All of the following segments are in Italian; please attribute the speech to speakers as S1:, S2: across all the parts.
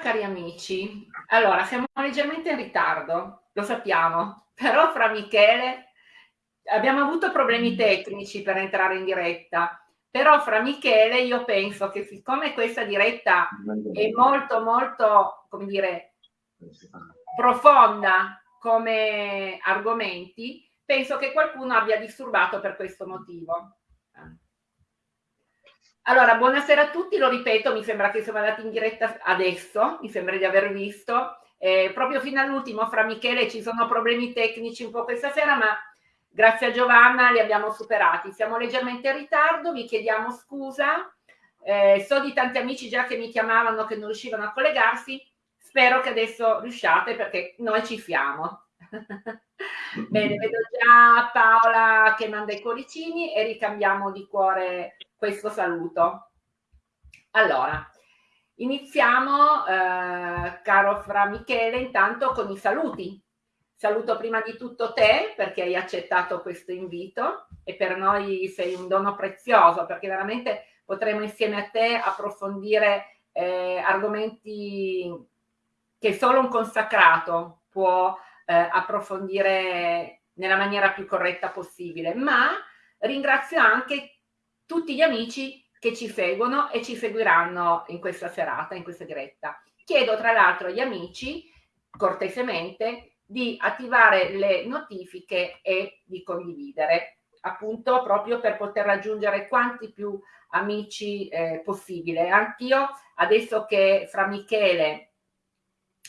S1: cari amici. Allora, siamo leggermente in ritardo, lo sappiamo, però fra Michele abbiamo avuto problemi tecnici per entrare in diretta, però fra Michele io penso che siccome questa diretta è molto molto, come dire, profonda come argomenti, penso che qualcuno abbia disturbato per questo motivo. Allora, buonasera a tutti, lo ripeto, mi sembra che siamo andati in diretta adesso, mi sembra di aver visto, eh, proprio fino all'ultimo fra Michele ci sono problemi tecnici un po' questa sera, ma grazie a Giovanna li abbiamo superati. Siamo leggermente in ritardo, vi chiediamo scusa, eh, so di tanti amici già che mi chiamavano che non riuscivano a collegarsi, spero che adesso riusciate perché noi ci siamo. Bene, vedo già Paola che manda i cuoricini e ricambiamo di cuore questo saluto. Allora, iniziamo, eh, caro Fra Michele, intanto con i saluti. Saluto prima di tutto te perché hai accettato questo invito e per noi sei un dono prezioso perché veramente potremo insieme a te approfondire eh, argomenti che solo un consacrato può eh, approfondire nella maniera più corretta possibile. Ma ringrazio anche tutti gli amici che ci seguono e ci seguiranno in questa serata, in questa diretta. Chiedo tra l'altro agli amici, cortesemente, di attivare le notifiche e di condividere, appunto proprio per poter raggiungere quanti più amici eh, possibile. Anch'io, adesso che fra Michele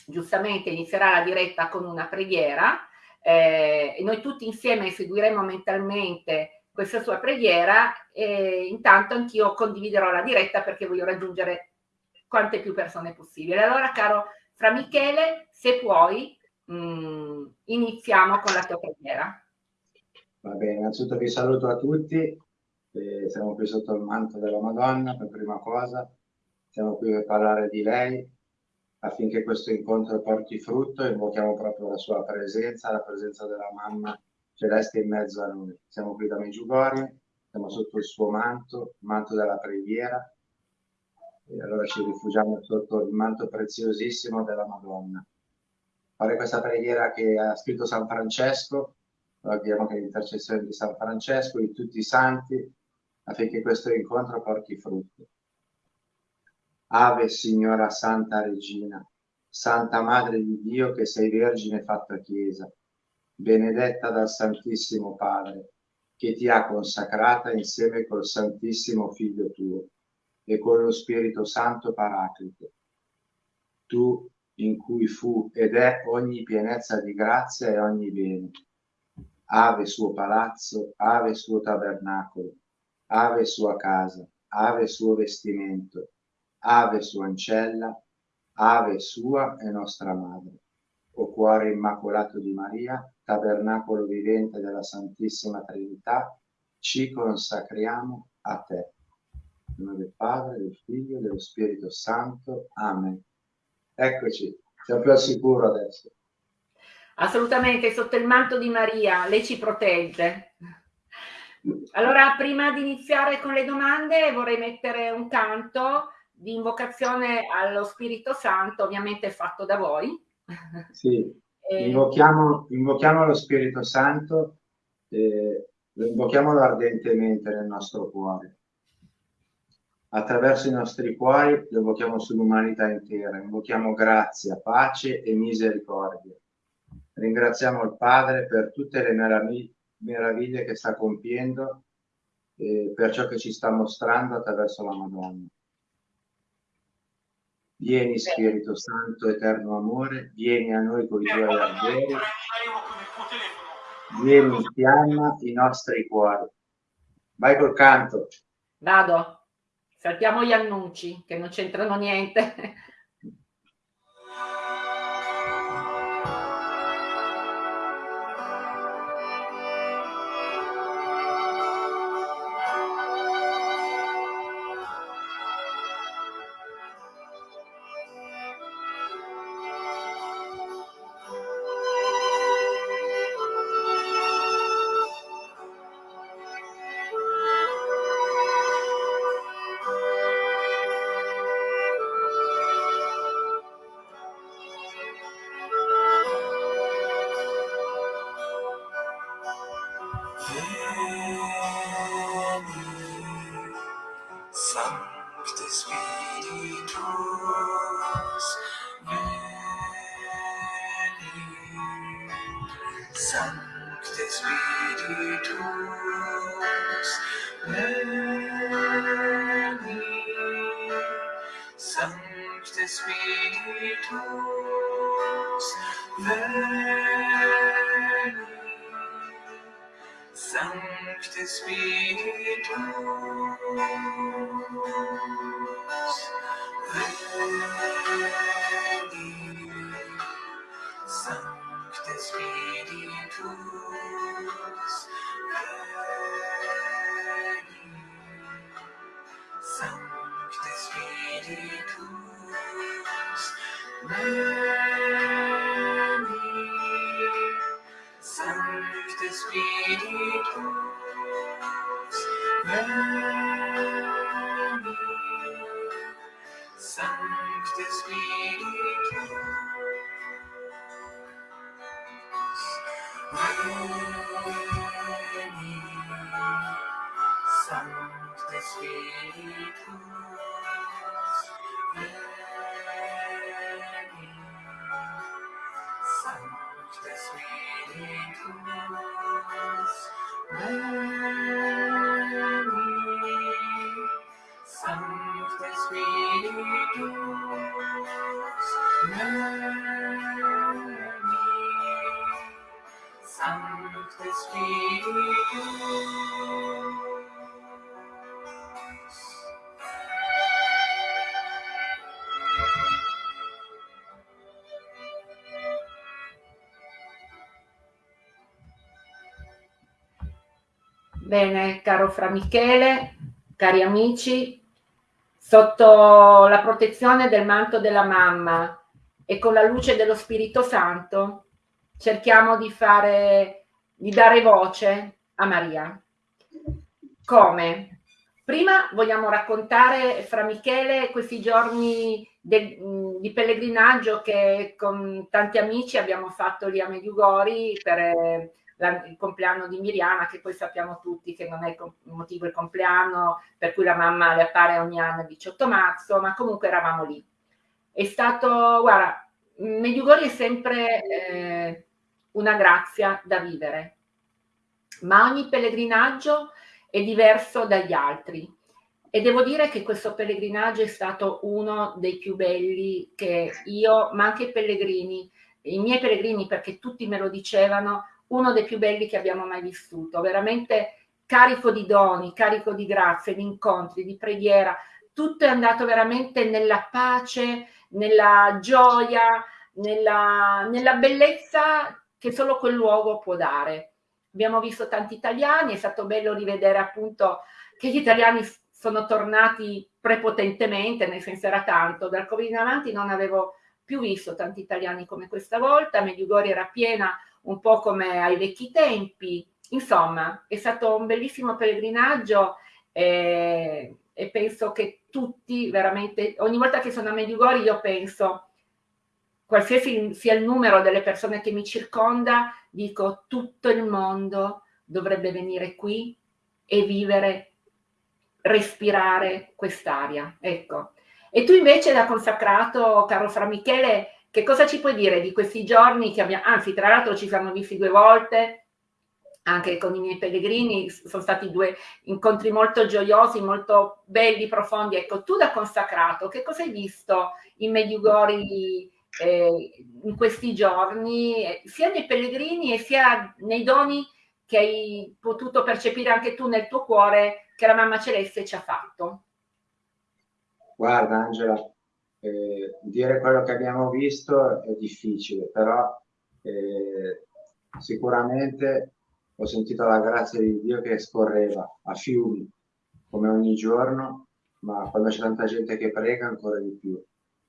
S1: giustamente inizierà la diretta con una preghiera, eh, noi tutti insieme seguiremo mentalmente questa sua preghiera e intanto anch'io condividerò la diretta perché voglio raggiungere quante più persone possibile. Allora, caro Fra Michele, se puoi, mh, mm, iniziamo con la tua preghiera.
S2: Va bene, innanzitutto vi saluto a tutti, eh, siamo qui sotto il manto della Madonna per prima cosa, siamo qui per parlare di lei affinché questo incontro porti frutto, invochiamo proprio la sua presenza, la presenza della mamma celeste in mezzo a noi. Siamo qui da Meggiugorie, siamo sotto il suo manto, il manto della preghiera, e allora ci rifugiamo sotto il manto preziosissimo della Madonna. Fare questa preghiera che ha scritto San Francesco, abbiamo che l'intercessione di San Francesco, di tutti i santi, affinché questo incontro porti frutto. Ave Signora Santa Regina, Santa Madre di Dio che sei Vergine fatta Chiesa, benedetta dal Santissimo Padre, che ti ha consacrata insieme col Santissimo Figlio tuo e con lo Spirito Santo Paraclito. Tu in cui fu ed è ogni pienezza di grazia e ogni bene. Ave suo palazzo, ave suo tabernacolo, ave sua casa, ave suo vestimento, ave sua ancella, ave sua e nostra madre o cuore immacolato di Maria, tabernacolo vivente della Santissima Trinità, ci consacriamo a te. In nome del Padre, del Figlio e dello Spirito Santo. Amen. Eccoci, siamo più al sicuro adesso.
S1: Assolutamente, sotto il manto di Maria, lei ci protegge. Allora, prima di iniziare con le domande, vorrei mettere un canto di invocazione allo Spirito Santo, ovviamente fatto da voi,
S2: sì, invochiamo, invochiamo lo Spirito Santo, eh, lo invochiamolo ardentemente nel nostro cuore. Attraverso i nostri cuori lo invochiamo sull'umanità intera, invochiamo grazia, pace e misericordia. Ringraziamo il Padre per tutte le meraviglie che sta compiendo e per ciò che ci sta mostrando attraverso la Madonna. Vieni Spirito Santo, eterno amore, vieni a noi con i tuoi ardori, vieni in fiamma i nostri cuori. Vai col canto.
S1: Vado. Saltiamo gli annunci, che non c'entrano niente.
S3: this weekend. Sun's this weekend.
S1: Bene, caro Fra Michele, cari amici, sotto la protezione del manto della mamma e con la luce dello Spirito Santo, cerchiamo di fare, di dare voce a Maria. Come? Prima vogliamo raccontare, Fra Michele, questi giorni del- di pellegrinaggio che con tanti amici abbiamo fatto lì a Mediugori per la- il compleanno di Miriana, che poi sappiamo tutti che non è il motivo il compleanno, per cui la mamma le appare ogni anno il 18 marzo, ma comunque eravamo lì. È stato, guarda, Mediugori è sempre eh, una grazia da vivere, ma ogni pellegrinaggio è diverso dagli altri. E devo dire che questo pellegrinaggio è stato uno dei più belli che io, ma anche i pellegrini, i miei pellegrini, perché tutti me lo dicevano, uno dei più belli che abbiamo mai vissuto, veramente carico di doni, carico di grazie, di incontri, di preghiera, tutto è andato veramente nella pace, nella gioia, nella, nella bellezza che solo quel luogo può dare. Abbiamo visto tanti italiani, è stato bello rivedere appunto che gli italiani sono tornati prepotentemente, nel senso era tanto, dal Covid in avanti non avevo più visto tanti italiani come questa volta, Medjugorje era piena un po' come ai vecchi tempi, insomma è stato un bellissimo pellegrinaggio e, e penso che tutti veramente, ogni volta che sono a Medjugorje io penso, qualsiasi sia il numero delle persone che mi circonda, dico tutto il mondo dovrebbe venire qui e vivere respirare quest'aria. Ecco. E tu invece da consacrato, caro Fra Michele, che cosa ci puoi dire di questi giorni che abbiamo, anzi tra l'altro ci siamo visti due volte, anche con i miei pellegrini, sono stati due incontri molto gioiosi, molto belli, profondi. Ecco, tu da consacrato, che cosa hai visto in Medjugorje eh, in questi giorni, eh, sia nei pellegrini e sia nei doni che hai potuto percepire anche tu nel tuo cuore che la mamma celeste ci ha fatto?
S2: Guarda Angela, eh, dire quello che abbiamo visto è difficile, però eh, sicuramente ho sentito la grazia di Dio che scorreva a fiumi, come ogni giorno, ma quando c'è tanta gente che prega ancora di più.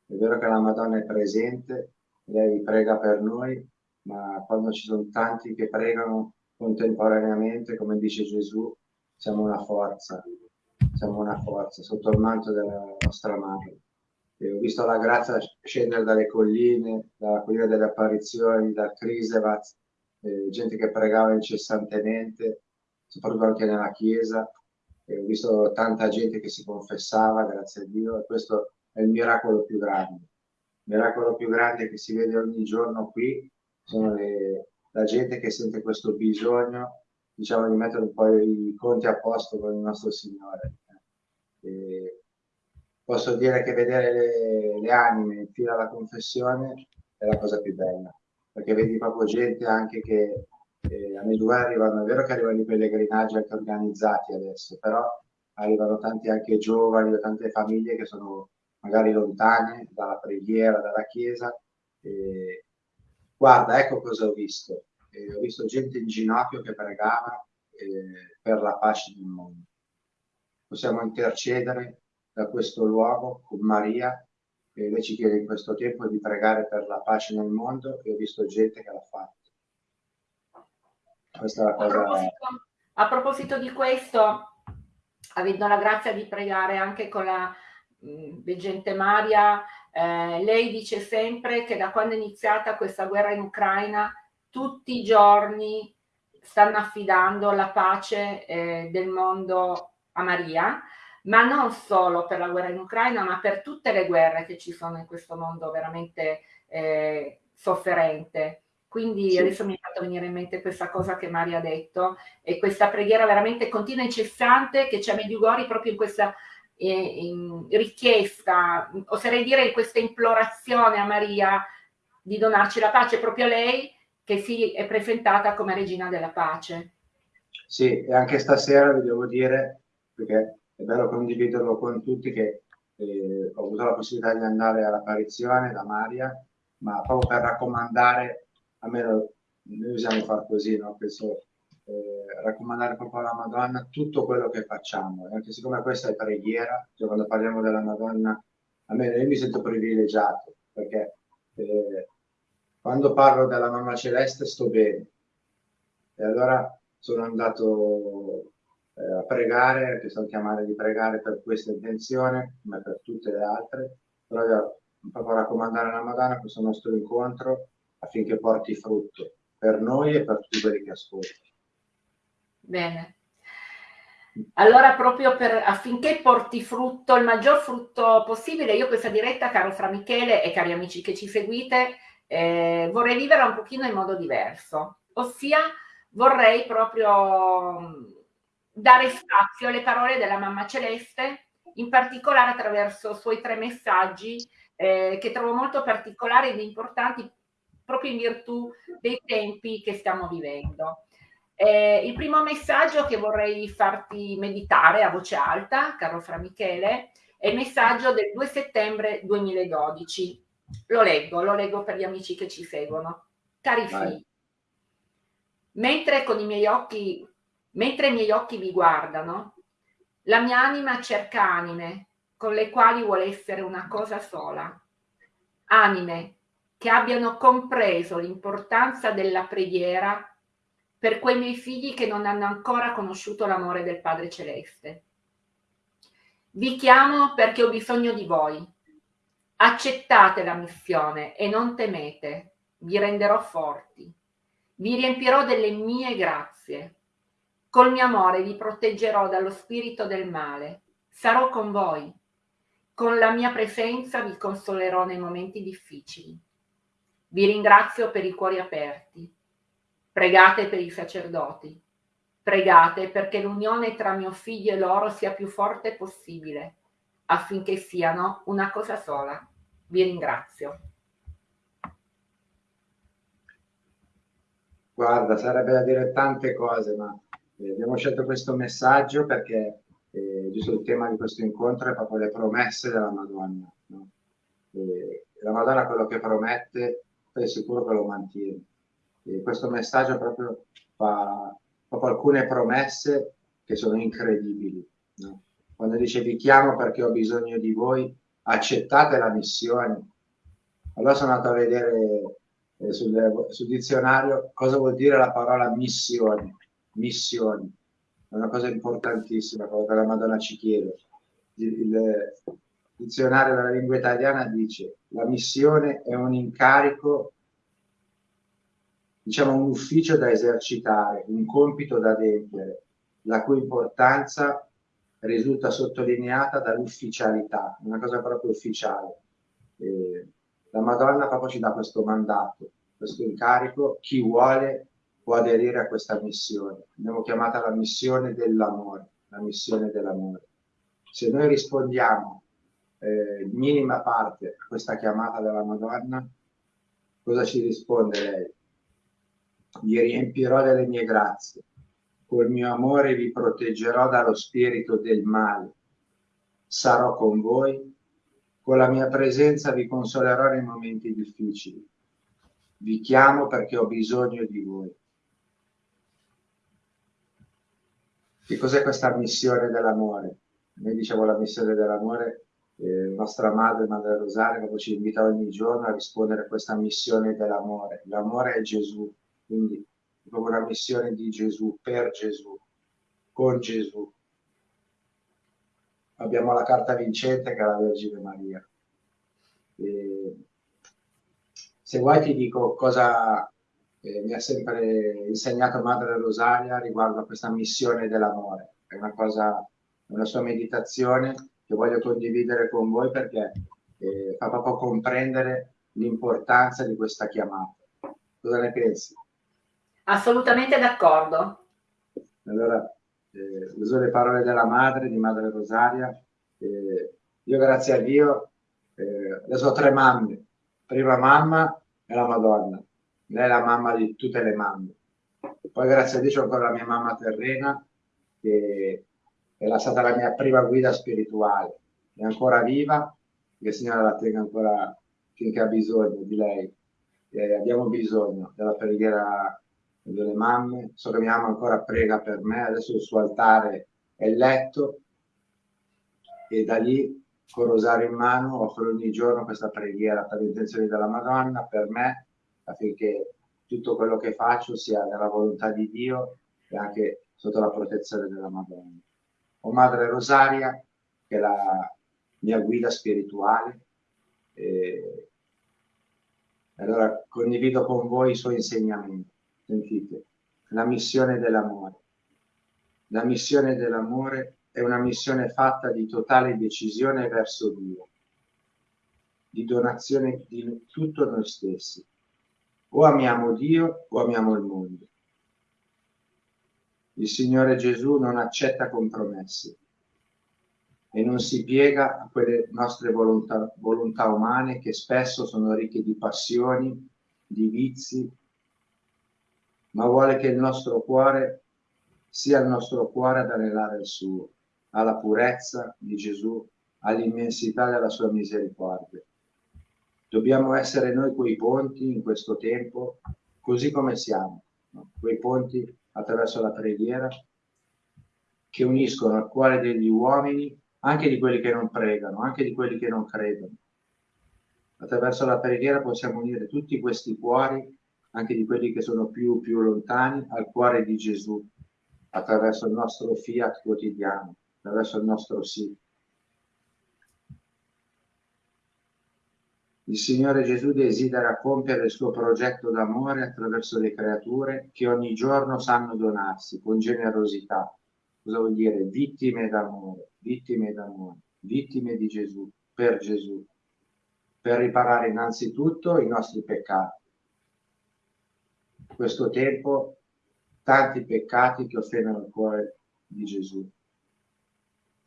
S2: È vero che la Madonna è presente, lei prega per noi, ma quando ci sono tanti che pregano contemporaneamente, come dice Gesù, siamo una forza, siamo una forza sotto il manto della nostra madre. E ho visto la grazia scendere dalle colline, dalla collina delle apparizioni, dal Crisevat, eh, gente che pregava incessantemente, soprattutto anche nella chiesa. E ho visto tanta gente che si confessava, grazie a Dio, e questo è il miracolo più grande. Il miracolo più grande che si vede ogni giorno qui sono le, la gente che sente questo bisogno, diciamo, di mettere un po' i conti a posto con il nostro Signore. E posso dire che vedere le, le anime in fila alla confessione è la cosa più bella, perché vedi proprio gente anche che eh, a Medjugorje arrivano, è vero che arrivano i pellegrinaggi anche organizzati adesso, però arrivano tanti anche giovani, tante famiglie che sono magari lontane dalla preghiera, dalla chiesa. E, guarda, ecco cosa ho visto. E ho visto gente in ginocchio che pregava eh, per la pace del mondo. Possiamo intercedere da questo luogo con Maria e lei ci chiede in questo tempo di pregare per la pace nel mondo e ho visto gente che l'ha fatto. Questa è la cosa...
S1: A proposito, a proposito di questo, avendo la grazia di pregare anche con la veggente Maria, eh, lei dice sempre che da quando è iniziata questa guerra in Ucraina, tutti i giorni stanno affidando la pace eh, del mondo a Maria, ma non solo per la guerra in Ucraina, ma per tutte le guerre che ci sono in questo mondo veramente eh, sofferente. Quindi sì. adesso mi è fatto venire in mente questa cosa che Maria ha detto e questa preghiera veramente continua e incessante che c'è a Mediugori proprio in questa eh, in richiesta, oserei dire in questa implorazione a Maria di donarci la pace, proprio lei che si è presentata come regina della pace.
S2: Sì, e anche stasera vi devo dire, perché è bello condividerlo con tutti, che eh, ho avuto la possibilità di andare all'apparizione da Maria, ma proprio per raccomandare almeno noi usiamo far così, no? Penso, eh, raccomandare proprio alla Madonna tutto quello che facciamo, e anche siccome questa è preghiera, cioè quando parliamo della Madonna, almeno io mi sento privilegiato, perché eh, quando parlo della Mamma Celeste sto bene, e allora sono andato pregare, che sono chiamare di pregare per questa intenzione, come per tutte le altre, però io proprio raccomandare alla Madonna questo nostro incontro affinché porti frutto per noi e per tutti quelli che ascoltano.
S1: Bene. Allora, proprio per, affinché porti frutto, il maggior frutto possibile, io questa diretta, caro Fra Michele e cari amici che ci seguite, eh, vorrei viverla un pochino in modo diverso, ossia vorrei proprio dare spazio alle parole della Mamma Celeste, in particolare attraverso i suoi tre messaggi eh, che trovo molto particolari ed importanti proprio in virtù dei tempi che stiamo vivendo. Eh, il primo messaggio che vorrei farti meditare a voce alta, caro Fra Michele, è il messaggio del 2 settembre 2012. Lo leggo, lo leggo per gli amici che ci seguono. Cari figli, mentre con i miei occhi, mentre i miei occhi vi guardano, la mia anima cerca anime con le quali vuole essere una cosa sola. Anime che abbiano compreso l'importanza della preghiera per quei miei figli che non hanno ancora conosciuto l'amore del Padre Celeste. Vi chiamo perché ho bisogno di voi. Accettate la missione e non temete, vi renderò forti. Vi riempirò delle mie grazie. Col mio amore vi proteggerò dallo spirito del male. Sarò con voi. Con la mia presenza vi consolerò nei momenti difficili. Vi ringrazio per i cuori aperti. Pregate per i sacerdoti. Pregate perché l'unione tra mio figlio e loro sia più forte possibile, affinché siano una cosa sola. Vi ringrazio.
S2: Guarda, sarebbe da dire tante cose, ma eh, abbiamo scelto questo messaggio perché eh, giusto il tema di questo incontro è proprio le promesse della Madonna. No? Eh, la Madonna quello che promette sei sicuro che lo mantieni. E questo messaggio proprio fa proprio alcune promesse che sono incredibili. No? Quando dice vi chiamo perché ho bisogno di voi, accettate la missione. Allora sono andato a vedere eh, sul, sul, dizionario cosa vuol dire la parola missione. Missioni. È una cosa importantissima, quello che la Madonna ci chiede. Il, il, dizionario della lingua italiana dice la missione è un incarico, diciamo un ufficio da esercitare, un compito da adempiere, la cui importanza risulta sottolineata dall'ufficialità, una cosa proprio ufficiale. Eh, la Madonna proprio ci dà questo mandato, questo incarico, chi vuole può aderire a questa missione. Abbiamo chiamata la missione dell'amore, la missione dell'amore. Se noi rispondiamo eh, minima parte a questa chiamata della Madonna, cosa ci risponde lei? Vi riempirò delle mie grazie, col mio amore vi proteggerò dallo spirito del male, sarò con voi, con la mia presenza vi consolerò nei momenti difficili, vi chiamo perché ho bisogno di voi. Che cos'è questa missione dell'amore? Noi diciamo la missione dell'amore, eh, nostra madre, Madre Rosaria, quando ci invita ogni giorno a rispondere a questa missione dell'amore. L'amore è Gesù, quindi è proprio una missione di Gesù, per Gesù, con Gesù. Abbiamo la carta vincente che è la Vergine Maria. E se vuoi ti dico cosa eh, mi ha sempre insegnato Madre Rosaria riguardo a questa missione dell'amore. È una cosa, una sua meditazione che voglio condividere con voi perché eh, fa proprio comprendere l'importanza di questa chiamata. Cosa ne pensi?
S1: Assolutamente d'accordo.
S2: Allora, eh, uso le parole della madre, di Madre Rosaria. Eh, io grazie a Dio, eh, adesso ho tre mamme. Prima mamma è la Madonna, lei è la mamma di tutte le mamme. Poi grazie a Dio c'è ancora la mia mamma terrena, che è stata la mia prima guida spirituale. È ancora viva, che il Signore la tenga ancora finché ha bisogno di lei. E abbiamo bisogno della preghiera delle mamme. So che mia mamma ancora prega per me, adesso il suo altare è letto e da lì con rosario in mano offro ogni giorno questa preghiera per le intenzioni della Madonna, per me affinché tutto quello che faccio sia nella volontà di Dio e anche sotto la protezione della Madonna. Ho Madre Rosaria, che è la mia guida spirituale, e allora condivido con voi i suoi insegnamenti. Sentite, la missione dell'amore. La missione dell'amore è una missione fatta di totale decisione verso Dio, di donazione di tutto noi stessi, o amiamo Dio o amiamo il mondo. Il Signore Gesù non accetta compromessi e non si piega a quelle nostre volontà, volontà umane che spesso sono ricche di passioni, di vizi, ma vuole che il nostro cuore sia il nostro cuore ad anelare il suo, alla purezza di Gesù, all'immensità della sua misericordia. Dobbiamo essere noi quei ponti in questo tempo, così come siamo, no? quei ponti attraverso la preghiera che uniscono al cuore degli uomini, anche di quelli che non pregano, anche di quelli che non credono. Attraverso la preghiera possiamo unire tutti questi cuori, anche di quelli che sono più, più lontani, al cuore di Gesù, attraverso il nostro fiat quotidiano, attraverso il nostro sì. Il Signore Gesù desidera compiere il suo progetto d'amore attraverso le creature che ogni giorno sanno donarsi con generosità. Cosa vuol dire? Vittime d'amore, vittime d'amore, vittime di Gesù, per Gesù, per riparare innanzitutto i nostri peccati. In questo tempo tanti peccati che offendono il cuore di Gesù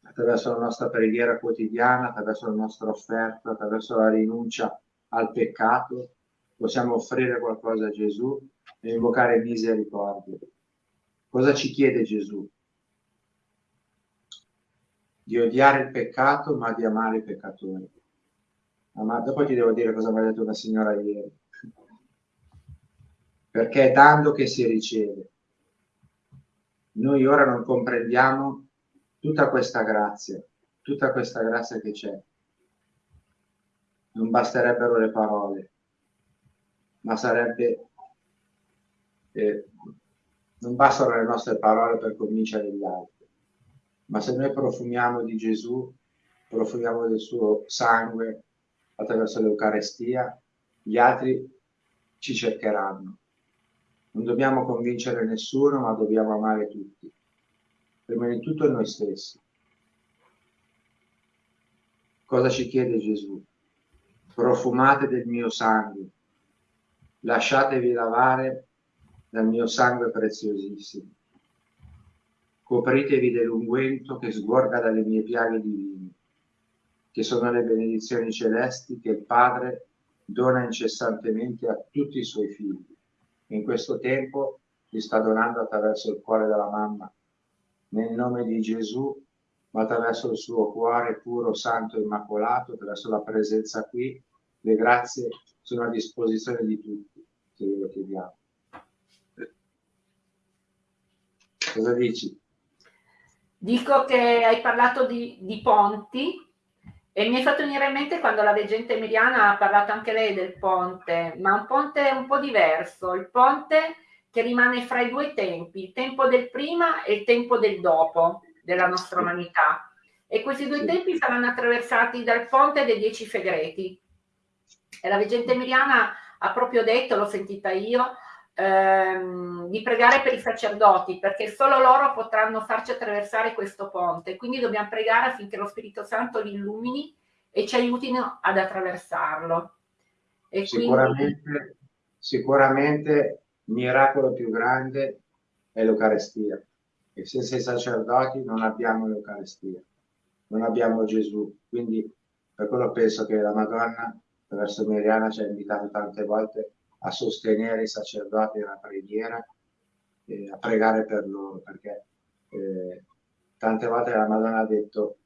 S2: attraverso la nostra preghiera quotidiana, attraverso la nostra offerta, attraverso la rinuncia al peccato, possiamo offrire qualcosa a Gesù e invocare misericordia. Cosa ci chiede Gesù? Di odiare il peccato, ma di amare i peccatori. Ma dopo ti devo dire cosa mi ha detto una signora ieri. Perché è dando che si riceve. Noi ora non comprendiamo tutta questa grazia, tutta questa grazia che c'è. Non basterebbero le parole, ma sarebbe... Eh, non bastano le nostre parole per convincere gli altri, ma se noi profumiamo di Gesù, profumiamo del suo sangue attraverso l'Eucarestia, gli altri ci cercheranno. Non dobbiamo convincere nessuno, ma dobbiamo amare tutti prima di tutto noi stessi. Cosa ci chiede Gesù? Profumate del mio sangue, lasciatevi lavare dal mio sangue preziosissimo. Copritevi dell'unguento che sgorga dalle mie piaghe divine, che sono le benedizioni celesti che il Padre dona incessantemente a tutti i suoi figli. In questo tempo li sta donando attraverso il cuore della mamma, nel nome di Gesù, ma attraverso il suo cuore puro, santo, immacolato, attraverso la presenza qui, le grazie sono a disposizione di tutti, se lo chiediamo. Cosa dici?
S1: Dico che hai parlato di, di ponti e mi è fatto venire in mente quando la veggente Emiliana ha parlato anche lei del ponte, ma un ponte un po' diverso, il ponte che rimane fra i due tempi, il tempo del prima e il tempo del dopo della nostra umanità. E questi due tempi saranno attraversati dal ponte dei dieci segreti. E la veggente Emiliana ha proprio detto, l'ho sentita io, ehm, di pregare per i sacerdoti, perché solo loro potranno farci attraversare questo ponte. Quindi dobbiamo pregare affinché lo Spirito Santo li illumini e ci aiutino ad attraversarlo.
S2: E sicuramente, quindi... sicuramente miracolo più grande è l'Eucarestia. E senza i sacerdoti non abbiamo l'Eucarestia, non abbiamo Gesù. Quindi per quello penso che la Madonna, attraverso Miriana, ci ha invitato tante volte a sostenere i sacerdoti nella preghiera e a pregare per loro, perché eh, tante volte la Madonna ha detto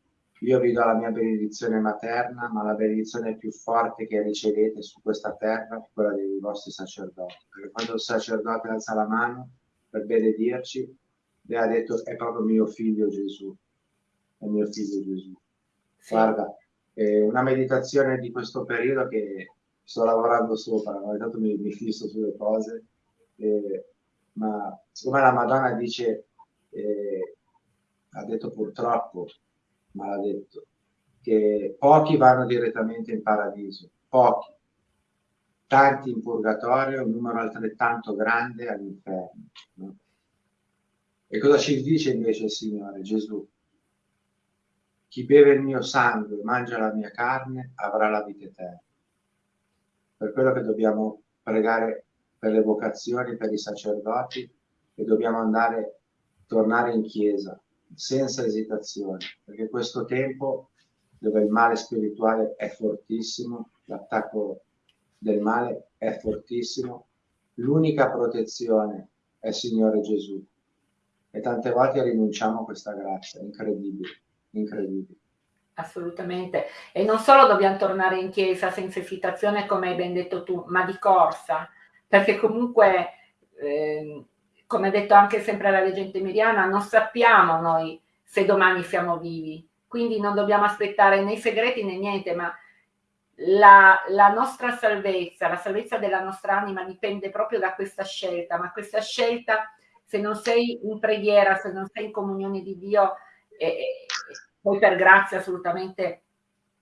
S2: io vi do la mia benedizione materna, ma la benedizione più forte che ricevete su questa terra è quella dei vostri sacerdoti. Perché quando il sacerdote alza la mano per benedirci, le ha detto è proprio mio figlio Gesù, è mio figlio Gesù. Sì. Guarda, è una meditazione di questo periodo che sto lavorando sopra, ma intanto mi, mi fisso sulle cose, eh, ma siccome la Madonna dice, eh, ha detto purtroppo, ma l'ha detto, che pochi vanno direttamente in paradiso, pochi, tanti in purgatorio, un numero altrettanto grande all'inferno. No? E cosa ci dice invece il Signore Gesù? Chi beve il mio sangue e mangia la mia carne avrà la vita eterna per quello che dobbiamo pregare per le vocazioni, per i sacerdoti e dobbiamo andare, tornare in chiesa senza esitazione, perché questo tempo dove il male spirituale è fortissimo, l'attacco del male è fortissimo, l'unica protezione è Signore Gesù. E tante volte rinunciamo a questa grazia, incredibile, incredibile.
S1: Assolutamente. E non solo dobbiamo tornare in chiesa senza esitazione, come hai ben detto tu, ma di corsa, perché comunque, eh, come ha detto anche sempre la leggenda Miriana, non sappiamo noi se domani siamo vivi, quindi non dobbiamo aspettare né segreti né niente, ma la, la, nostra salvezza, la salvezza della nostra anima dipende proprio da questa scelta, ma questa scelta, se non sei in preghiera, se non sei in comunione di Dio, eh, poi per grazia assolutamente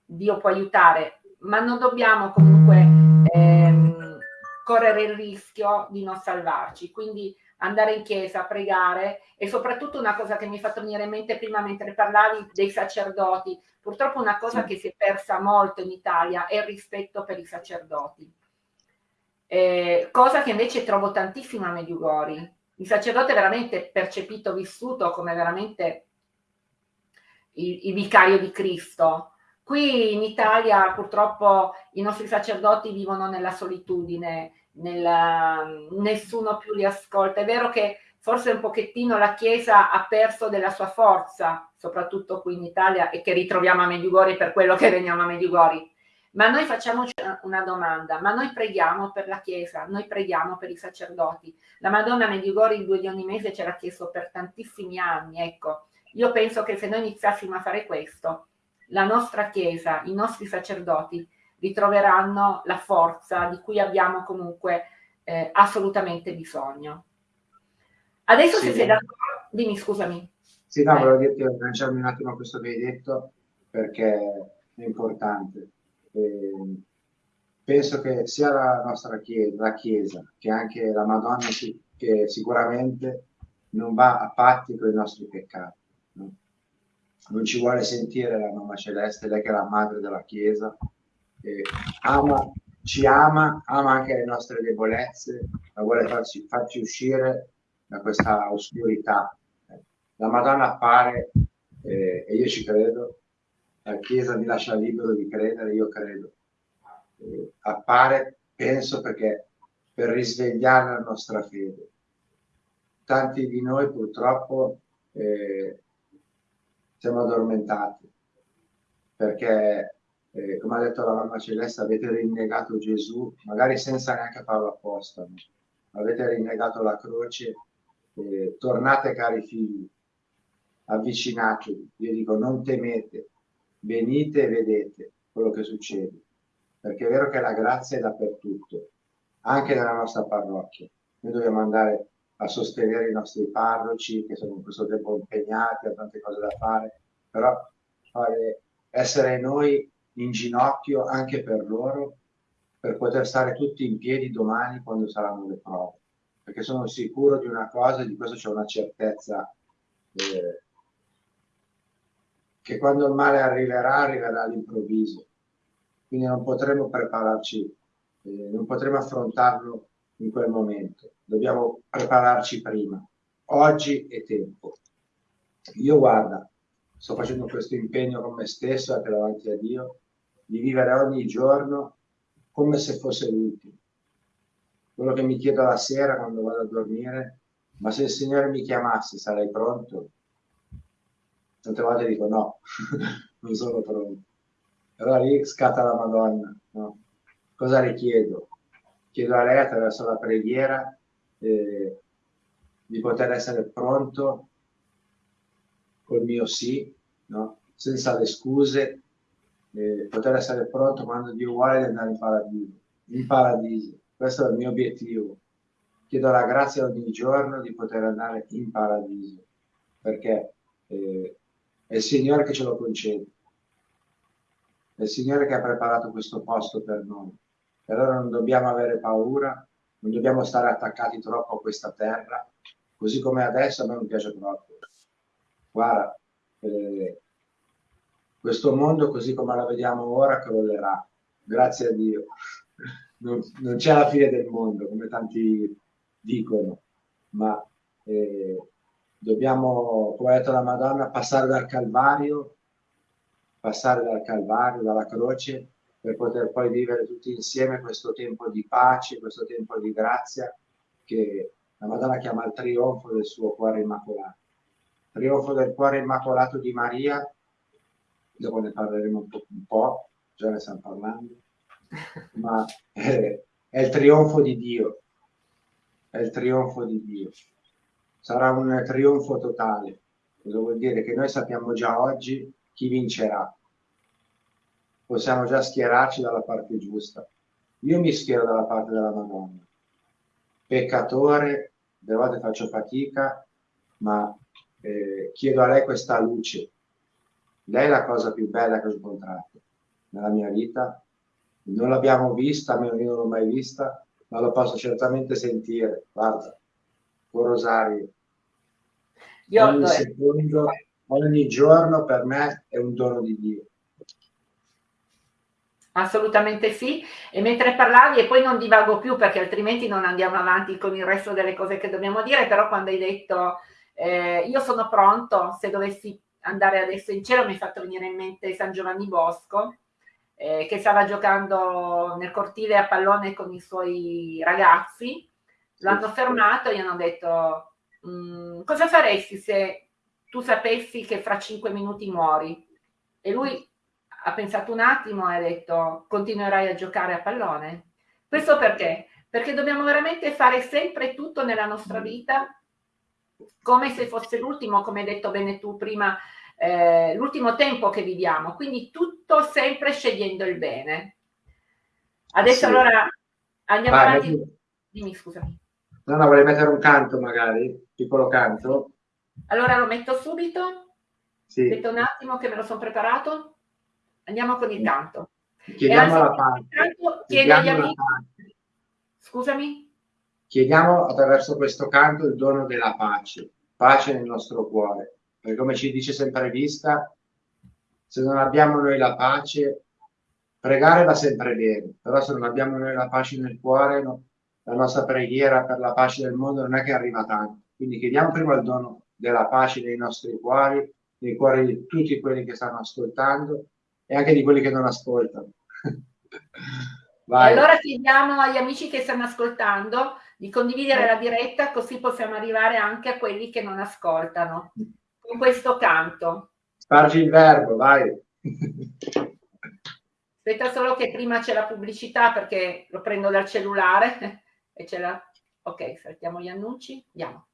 S1: Dio può aiutare, ma non dobbiamo comunque ehm, correre il rischio di non salvarci, quindi andare in chiesa, pregare e soprattutto una cosa che mi è fatto venire in mente prima mentre parlavi dei sacerdoti, purtroppo una cosa che si è persa molto in Italia è il rispetto per i sacerdoti, eh, cosa che invece trovo tantissimo a Mediugori. Il sacerdote è veramente percepito, vissuto come veramente il, il vicario di Cristo. Qui in Italia purtroppo i nostri sacerdoti vivono nella solitudine, nella, nessuno più li ascolta. È vero che forse un pochettino la Chiesa ha perso della sua forza, soprattutto qui in Italia, e che ritroviamo a Mediugori per quello che veniamo a Mediugori. Ma noi facciamoci una domanda, ma noi preghiamo per la Chiesa, noi preghiamo per i sacerdoti. La Madonna Mediugori il 2 di ogni mese ce l'ha chiesto per tantissimi anni, ecco. Io penso che se noi iniziassimo a fare questo, la nostra Chiesa, i nostri sacerdoti ritroveranno la forza di cui abbiamo comunque eh, assolutamente bisogno. Adesso sì. se sei d'accordo, dimmi scusami.
S2: Sì, no, eh. volevo dirti, agganciarmi un attimo a questo che hai detto perché è importante. Eh, penso che sia la nostra chiesa, la chiesa, che anche la Madonna che sicuramente non va a patti con i nostri peccati non ci vuole sentire la mamma celeste, lei che è la madre della Chiesa, ama ci ama, ama anche le nostre debolezze, ma vuole farci, farci uscire da questa oscurità. La Madonna appare, eh, e io ci credo, la Chiesa mi lascia libero di credere, io credo. Eh, appare, penso, perché per risvegliare la nostra fede. Tanti di noi purtroppo eh, siamo addormentati perché eh, come ha detto la mamma Celeste, avete rinnegato Gesù, magari senza neanche farlo apposta, no? avete rinnegato la croce, eh, tornate cari figli, avvicinatevi, io dico non temete, venite e vedete quello che succede, perché è vero che la grazia è dappertutto, anche nella nostra parrocchia, noi dobbiamo andare a sostenere i nostri parroci che sono in questo tempo impegnati, hanno tante cose da fare, però fare, essere noi in ginocchio anche per loro, per poter stare tutti in piedi domani quando saranno le prove. Perché sono sicuro di una cosa, e di questo c'è una certezza, eh, che quando il male arriverà, arriverà all'improvviso. Quindi non potremo prepararci, eh, non potremo affrontarlo in quel momento. Dobbiamo prepararci prima. Oggi è tempo. Io guarda, sto facendo questo impegno con me stesso, anche davanti a Dio, di vivere ogni giorno come se fosse l'ultimo. Quello che mi chiedo la sera quando vado a dormire, ma se il Signore mi chiamasse sarei pronto? Tante volte dico no, non sono pronto. Allora lì scatta la Madonna. No? Cosa le chiedo? Chiedo a lei attraverso la preghiera eh, di poter essere pronto col mio sì, no? senza le scuse, eh, poter essere pronto quando Dio vuole di andare in paradiso. In paradiso, questo è il mio obiettivo. Chiedo la grazia ogni giorno di poter andare in paradiso, perché eh, è il Signore che ce lo concede. È il Signore che ha preparato questo posto per noi. E allora non dobbiamo avere paura, non dobbiamo stare attaccati troppo a questa terra, così come adesso a me non piace troppo. Guarda, eh, questo mondo così come la vediamo ora crollerà, grazie a Dio. Non, non c'è la fine del mondo, come tanti dicono, ma eh, dobbiamo, come ha detto la Madonna, passare dal Calvario, passare dal Calvario, dalla croce, per poter poi vivere tutti insieme questo tempo di pace, questo tempo di grazia che la Madonna chiama il trionfo del suo cuore immacolato. Trionfo del cuore immacolato di Maria dopo ne parleremo un po', un po', già ne stiamo parlando, ma è, è il trionfo di Dio, è il trionfo di Dio. Sarà un trionfo totale, cosa vuol dire? Che noi sappiamo già oggi chi vincerà, possiamo già schierarci dalla parte giusta. Io mi schiero dalla parte della Madonna, peccatore, delle volte faccio fatica, ma eh, chiedo a lei questa luce, lei è la cosa più bella che ho incontrato nella mia vita. Non l'abbiamo vista, almeno io non l'ho mai vista, ma lo posso certamente sentire. Guarda, con Rosario. Io ogni secondo, ogni giorno per me è un dono di Dio.
S1: Assolutamente sì, e mentre parlavi, e poi non divago più perché altrimenti non andiamo avanti con il resto delle cose che dobbiamo dire, però quando hai detto eh, io sono pronto, se dovessi andare adesso in cielo mi è fatto venire in mente San Giovanni Bosco, eh, che stava giocando nel cortile a pallone con i suoi ragazzi, l'hanno fermato e gli hanno detto mm, cosa faresti se tu sapessi che fra cinque minuti muori? E lui ha pensato un attimo e ha detto continuerai a giocare a pallone? Questo perché? Perché dobbiamo veramente fare sempre tutto nella nostra vita come se fosse l'ultimo, come hai detto bene tu prima, eh, l'ultimo tempo che viviamo, quindi tutto sempre scegliendo il bene. Adesso sì. allora andiamo Vai, avanti. Metti... Dimmi, scusami.
S2: No, no, vuole mettere un canto magari, piccolo canto.
S1: Allora lo metto subito. Sì. Aspetta un attimo che me lo sono preparato. Andiamo con il canto.
S2: Chiediamo la pace.
S1: Chiediamo la pace. Scusami?
S2: Chiediamo attraverso questo canto il dono della pace, pace nel nostro cuore perché come ci dice sempre Vista, se non abbiamo noi la pace, pregare va sempre bene, però se non abbiamo noi la pace nel cuore, no, la nostra preghiera per la pace del mondo non è che arriva tanto. Quindi chiediamo prima il dono della pace nei nostri cuori, nei cuori di tutti quelli che stanno ascoltando e anche di quelli che non ascoltano.
S3: Vai. allora chiediamo agli amici che stanno ascoltando di condividere la diretta così possiamo arrivare anche a quelli che non ascoltano con questo canto.
S2: Spargi il verbo, vai.
S3: Aspetta solo che prima c'è la pubblicità perché lo prendo dal cellulare e c'è la... Ok, saltiamo gli annunci, andiamo.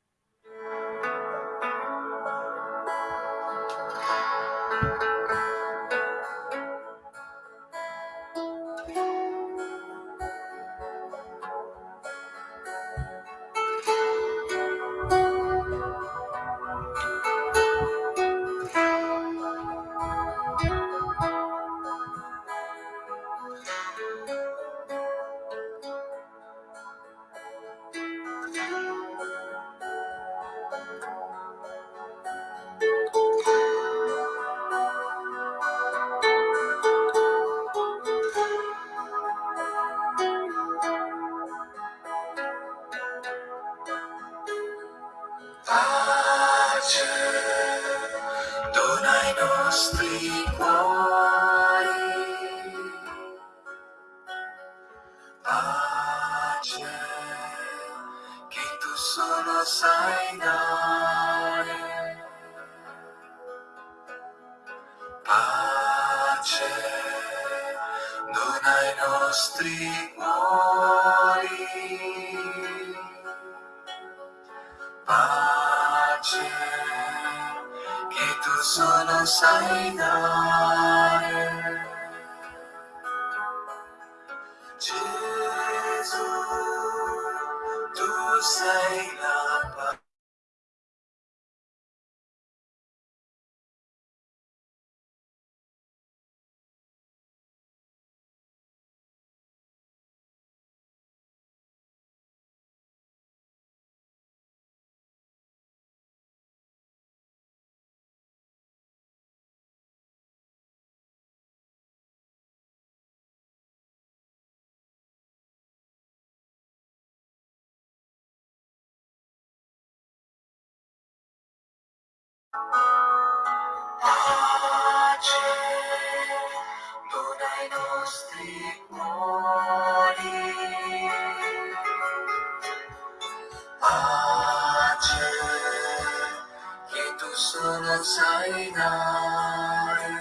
S3: sai dare.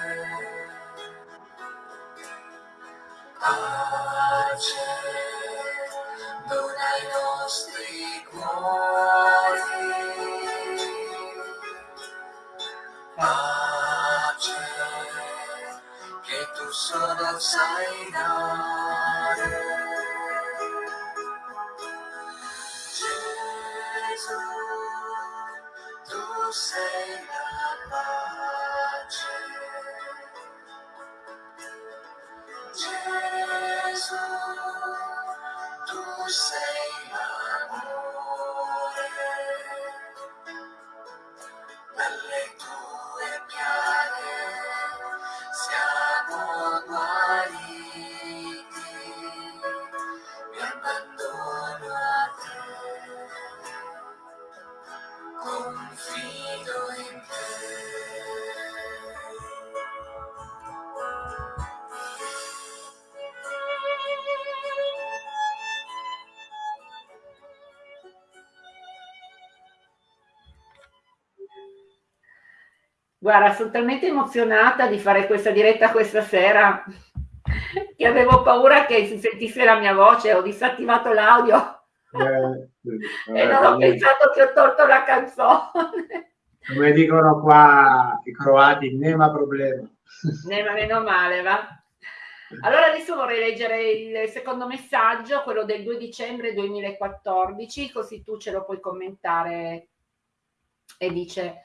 S3: Pace, dona ai nostri cuori. Pace, che tu solo sai dare. Guarda, sono talmente emozionata di fare questa diretta questa sera che avevo paura che si sentisse la mia voce, ho disattivato l'audio eh, eh, e non ho pensato che ho tolto la canzone.
S2: Come dicono qua i croati, nema problema.
S3: Nema meno male, va. Allora adesso vorrei leggere il secondo messaggio, quello del 2 dicembre 2014, così tu ce lo puoi commentare e dice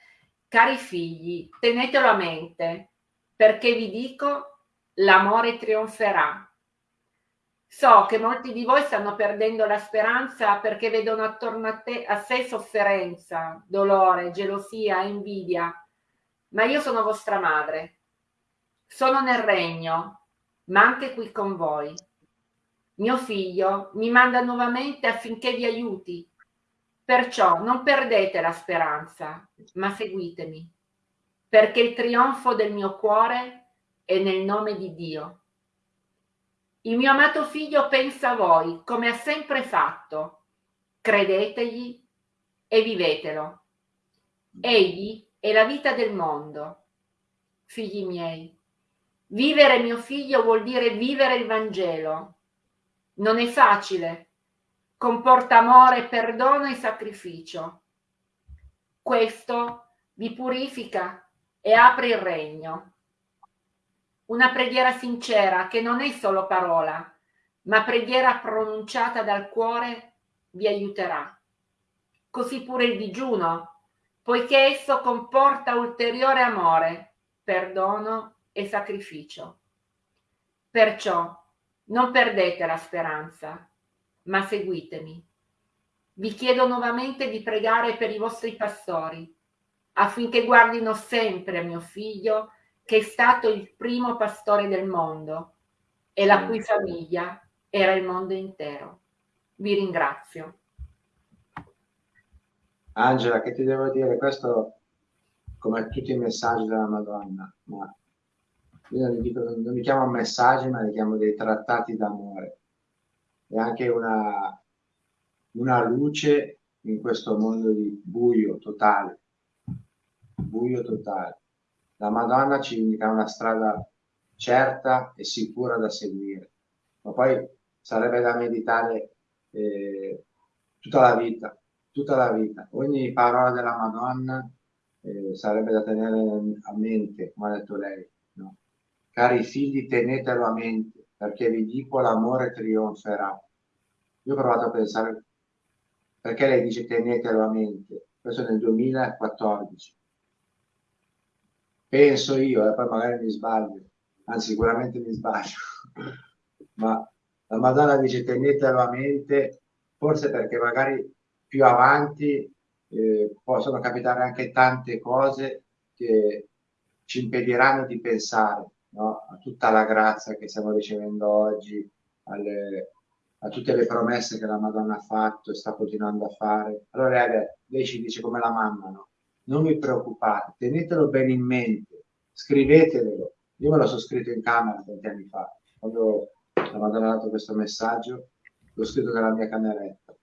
S3: Cari figli, tenetelo a mente, perché vi dico, l'amore trionferà. So che molti di voi stanno perdendo la speranza perché vedono attorno a, te, a sé sofferenza, dolore, gelosia, invidia, ma io sono vostra madre. Sono nel regno,
S1: ma anche qui con voi. Mio figlio mi manda nuovamente affinché vi aiuti. Perciò non perdete la speranza, ma seguitemi, perché il trionfo del mio cuore è nel nome di Dio. Il mio amato figlio pensa a voi come ha sempre fatto. Credetegli e vivetelo. Egli è la vita del mondo. Figli miei, vivere mio figlio vuol dire vivere il Vangelo. Non è facile, comporta amore, perdono e sacrificio. Questo vi purifica e apre il regno. Una preghiera sincera che non è solo parola, ma preghiera pronunciata dal cuore vi aiuterà. Così pure il digiuno, poiché esso comporta ulteriore amore, perdono e sacrificio. Perciò non perdete la speranza, ma seguitemi. Vi chiedo nuovamente di pregare per i vostri pastori, affinché guardino sempre a mio figlio, che è stato il primo pastore del mondo e la cui famiglia era il mondo intero. Vi ringrazio.
S2: Angela, che ti devo dire? Questo, come tutti i messaggi della Madonna, ma io non dico, non li chiamo messaggi, ma li chiamo dei trattati d'amore. È anche una, una luce in questo mondo di buio totale. Buio totale. La Madonna ci indica una strada certa e sicura da seguire, ma poi sarebbe da meditare eh, tutta la vita, tutta la vita. Ogni parola della Madonna eh, sarebbe da tenere a mente, come ha detto lei. No? Cari figli, tenetelo a mente, perché vi dico l'amore trionferà. Io ho provato a pensare, perché lei dice tenetelo a mente? Questo nel 2014. Penso io, e eh, poi magari mi sbaglio, anzi sicuramente mi sbaglio, ma la Madonna dice tenetelo a mente, forse perché magari più avanti eh, possono capitare anche tante cose che ci impediranno di pensare no? a tutta la grazia che stiamo ricevendo oggi, alle, a tutte le promesse che la Madonna ha fatto e sta continuando a fare. Allora lei, ci dice come la mamma, no? non vi preoccupate, tenetelo bene in mente, scrivetelo. Io me sono scritto in camera tanti anni fa, quando la Madonna ha dato questo messaggio, l'ho scritto nella mia cameretta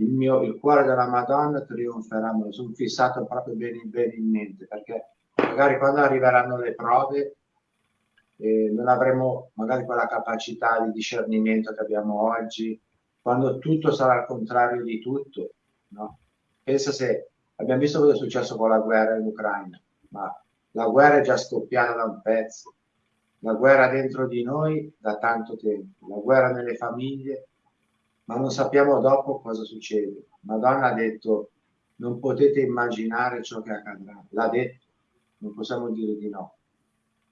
S2: il, mio, il cuore della Madonna trionferà, me lo sono fissato proprio bene, bene in mente, perché magari quando arriveranno le prove eh, non avremo magari quella capacità di discernimento che abbiamo oggi, quando tutto sarà al contrario di tutto. No? Pensa se abbiamo visto cosa è successo con la guerra in Ucraina, ma la guerra è già scoppiata da un pezzo, la guerra dentro di noi da tanto tempo, la guerra nelle famiglie, ma non sappiamo dopo cosa succede. Madonna ha detto non potete immaginare ciò che accadrà, l'ha detto, non possiamo dire di no.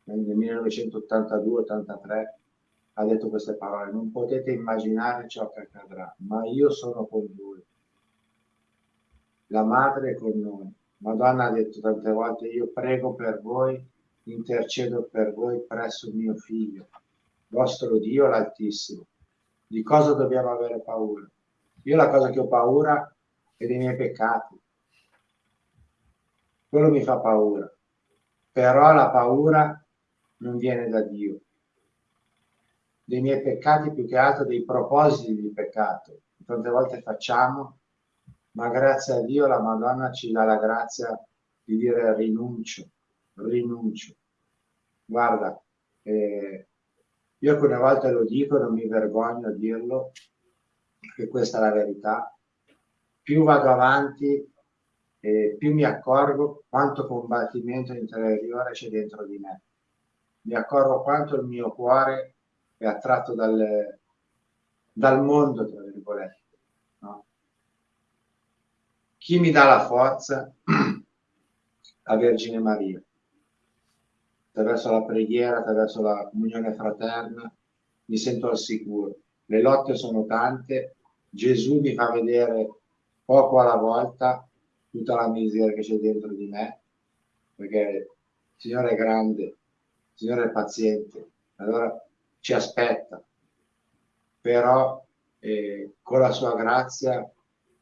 S2: Nel 1982-83 ha detto queste parole, non potete immaginare ciò che accadrà, ma io sono con voi. La madre è con noi. Madonna ha detto tante volte, io prego per voi, intercedo per voi presso mio figlio, vostro Dio l'Altissimo di cosa dobbiamo avere paura? Io la cosa che ho paura è dei miei peccati. Quello mi fa paura. Però la paura non viene da Dio. Dei miei peccati più che altro dei propositi di peccato. Tante volte facciamo, ma grazie a Dio la Madonna ci dà la grazia di dire rinuncio, rinuncio. Guarda, eh, io alcune volte lo dico, non mi vergogno a dirlo, che questa è la verità. Più vado avanti, eh, più mi accorgo quanto combattimento interiore c'è dentro di me. Mi accorgo quanto il mio cuore è attratto dal, dal mondo, tra virgolette. No? Chi mi dà la forza? La Vergine Maria attraverso la preghiera, attraverso la comunione fraterna, mi sento al sicuro. Le lotte sono tante, Gesù mi fa vedere poco alla volta tutta la miseria che c'è dentro di me, perché il Signore è grande, il Signore è paziente, allora ci aspetta, però eh, con la sua grazia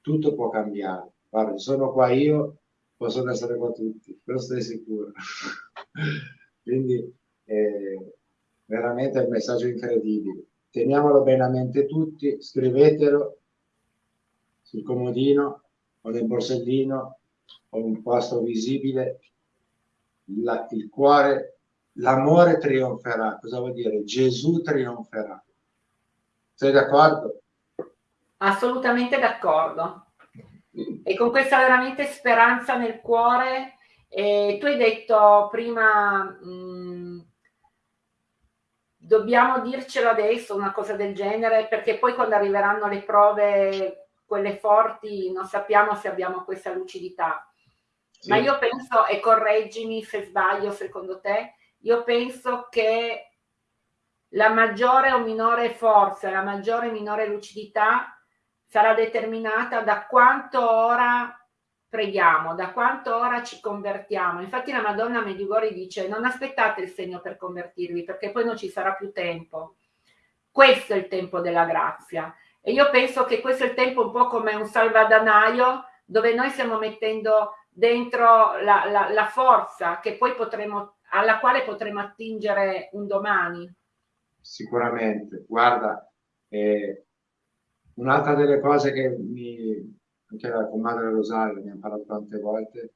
S2: tutto può cambiare. Guarda, sono qua io, possono essere qua tutti, questo è sicuro. Quindi eh, veramente è un messaggio incredibile. Teniamolo bene a mente tutti, scrivetelo sul comodino o nel borsellino o un posto visibile. La, il cuore, l'amore trionferà. Cosa vuol dire? Gesù trionferà. Sei d'accordo?
S1: Assolutamente d'accordo. E con questa veramente speranza nel cuore, eh, tu hai detto prima, mh, mm, dobbiamo dircelo adesso, una cosa del genere, perché poi quando arriveranno le prove, quelle forti, non sappiamo se abbiamo questa lucidità. Sì. Ma io penso, e correggimi se sbaglio secondo te, io penso che la maggiore o minore forza, la maggiore o minore lucidità sarà determinata da quanto ora preghiamo, da quanto ora ci convertiamo. Infatti la Madonna Medjugorje dice non aspettate il segno per convertirvi perché poi non ci sarà più tempo. Questo è il tempo della grazia. E io penso che questo è il tempo un po' come un salvadanaio dove noi stiamo mettendo dentro la, la, la forza potremo, alla quale potremo attingere un domani.
S2: Sicuramente. Guarda, eh, Un'altra delle cose che mi, anche la comadre Rosario mi ha parlato tante volte,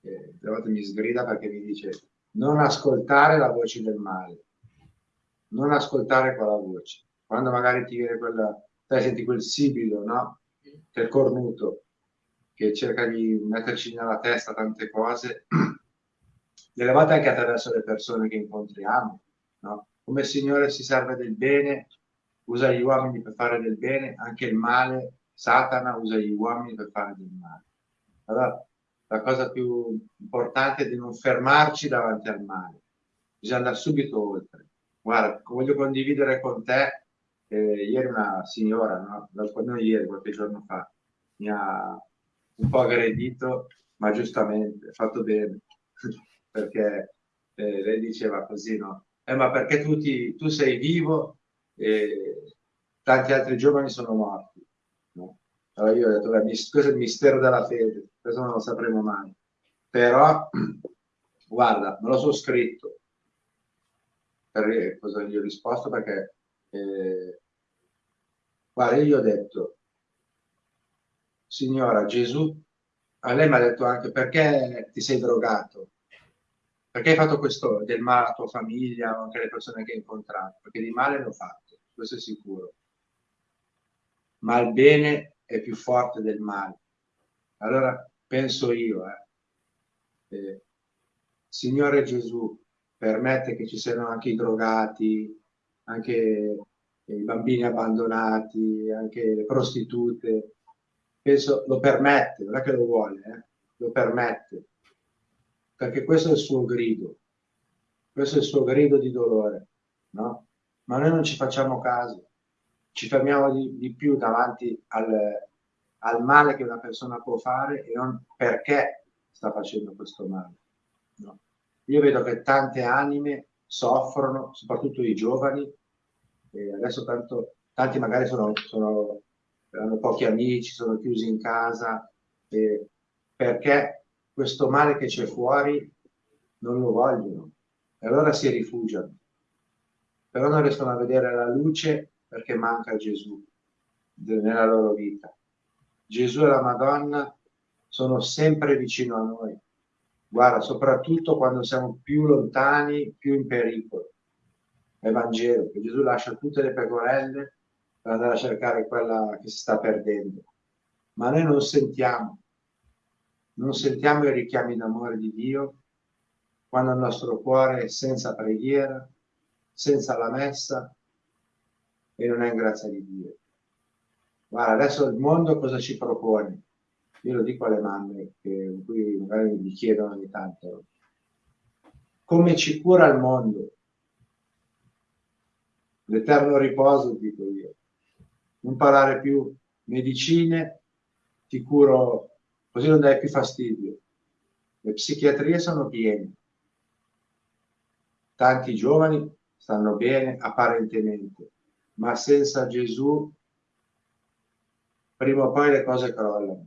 S2: eh, volte mi sgrida perché mi dice non ascoltare la voce del male, non ascoltare quella voce. Quando magari ti viene quella, te senti quel sibilo, no? Del cornuto, che cerca di metterci nella testa tante cose, delle volte anche attraverso le persone che incontriamo, no? Come il Signore si serve del bene usa gli uomini per fare del bene, anche il male, Satana usa gli uomini per fare del male. Allora, la cosa più importante è di non fermarci davanti al male, bisogna andare subito oltre. Guarda, voglio condividere con te, eh, ieri una signora, no? non ieri, qualche giorno fa, mi ha un po' aggredito, ma giustamente, fatto bene, perché eh, lei diceva così, no? Eh, ma perché tu, ti, tu sei vivo e tanti altri giovani sono morti. No? Allora io ho detto, beh, questo è il mistero della fede, questo non lo sapremo mai. Però, guarda, me lo sono scritto. Per, cosa gli ho risposto? Perché, eh, io gli ho detto, signora Gesù, a lei mi ha detto anche perché ti sei drogato? Perché hai fatto questo del male alla tua famiglia o anche alle persone che hai incontrato? Perché di male l'ho fatto questo è sicuro. Ma il bene è più forte del male. Allora penso io, eh, eh, Signore Gesù, permette che ci siano anche i drogati, anche i bambini abbandonati, anche le prostitute. Penso lo permette, non è che lo vuole, eh, lo permette, perché questo è il suo grido, questo è il suo grido di dolore, no? ma noi non ci facciamo caso, ci fermiamo di, di più davanti al, al, male che una persona può fare e non perché sta facendo questo male. No. Io vedo che tante anime soffrono, soprattutto i giovani, e adesso tanto, tanti magari sono, sono, hanno pochi amici, sono chiusi in casa, perché questo male che c'è fuori non lo vogliono e allora si rifugiano però non riescono a vedere la luce perché manca Gesù nella loro vita. Gesù e la Madonna sono sempre vicino a noi. Guarda, soprattutto quando siamo più lontani, più in pericolo. È Vangelo, che Gesù lascia tutte le pecorelle per andare a cercare quella che si sta perdendo. Ma noi non sentiamo, non sentiamo i richiami d'amore di Dio quando il nostro cuore è senza preghiera, senza la messa e non è in grazia di Dio. Guarda, adesso il mondo cosa ci propone? Io lo dico alle mamme che qui magari mi chiedono ogni tanto. Come ci cura il mondo? L'eterno riposo, dico io. Non parlare più medicine, ti curo, così non dai più fastidio. Le psichiatrie sono piene. Tanti giovani stanno bene apparentemente, ma senza Gesù prima o poi le cose crollano,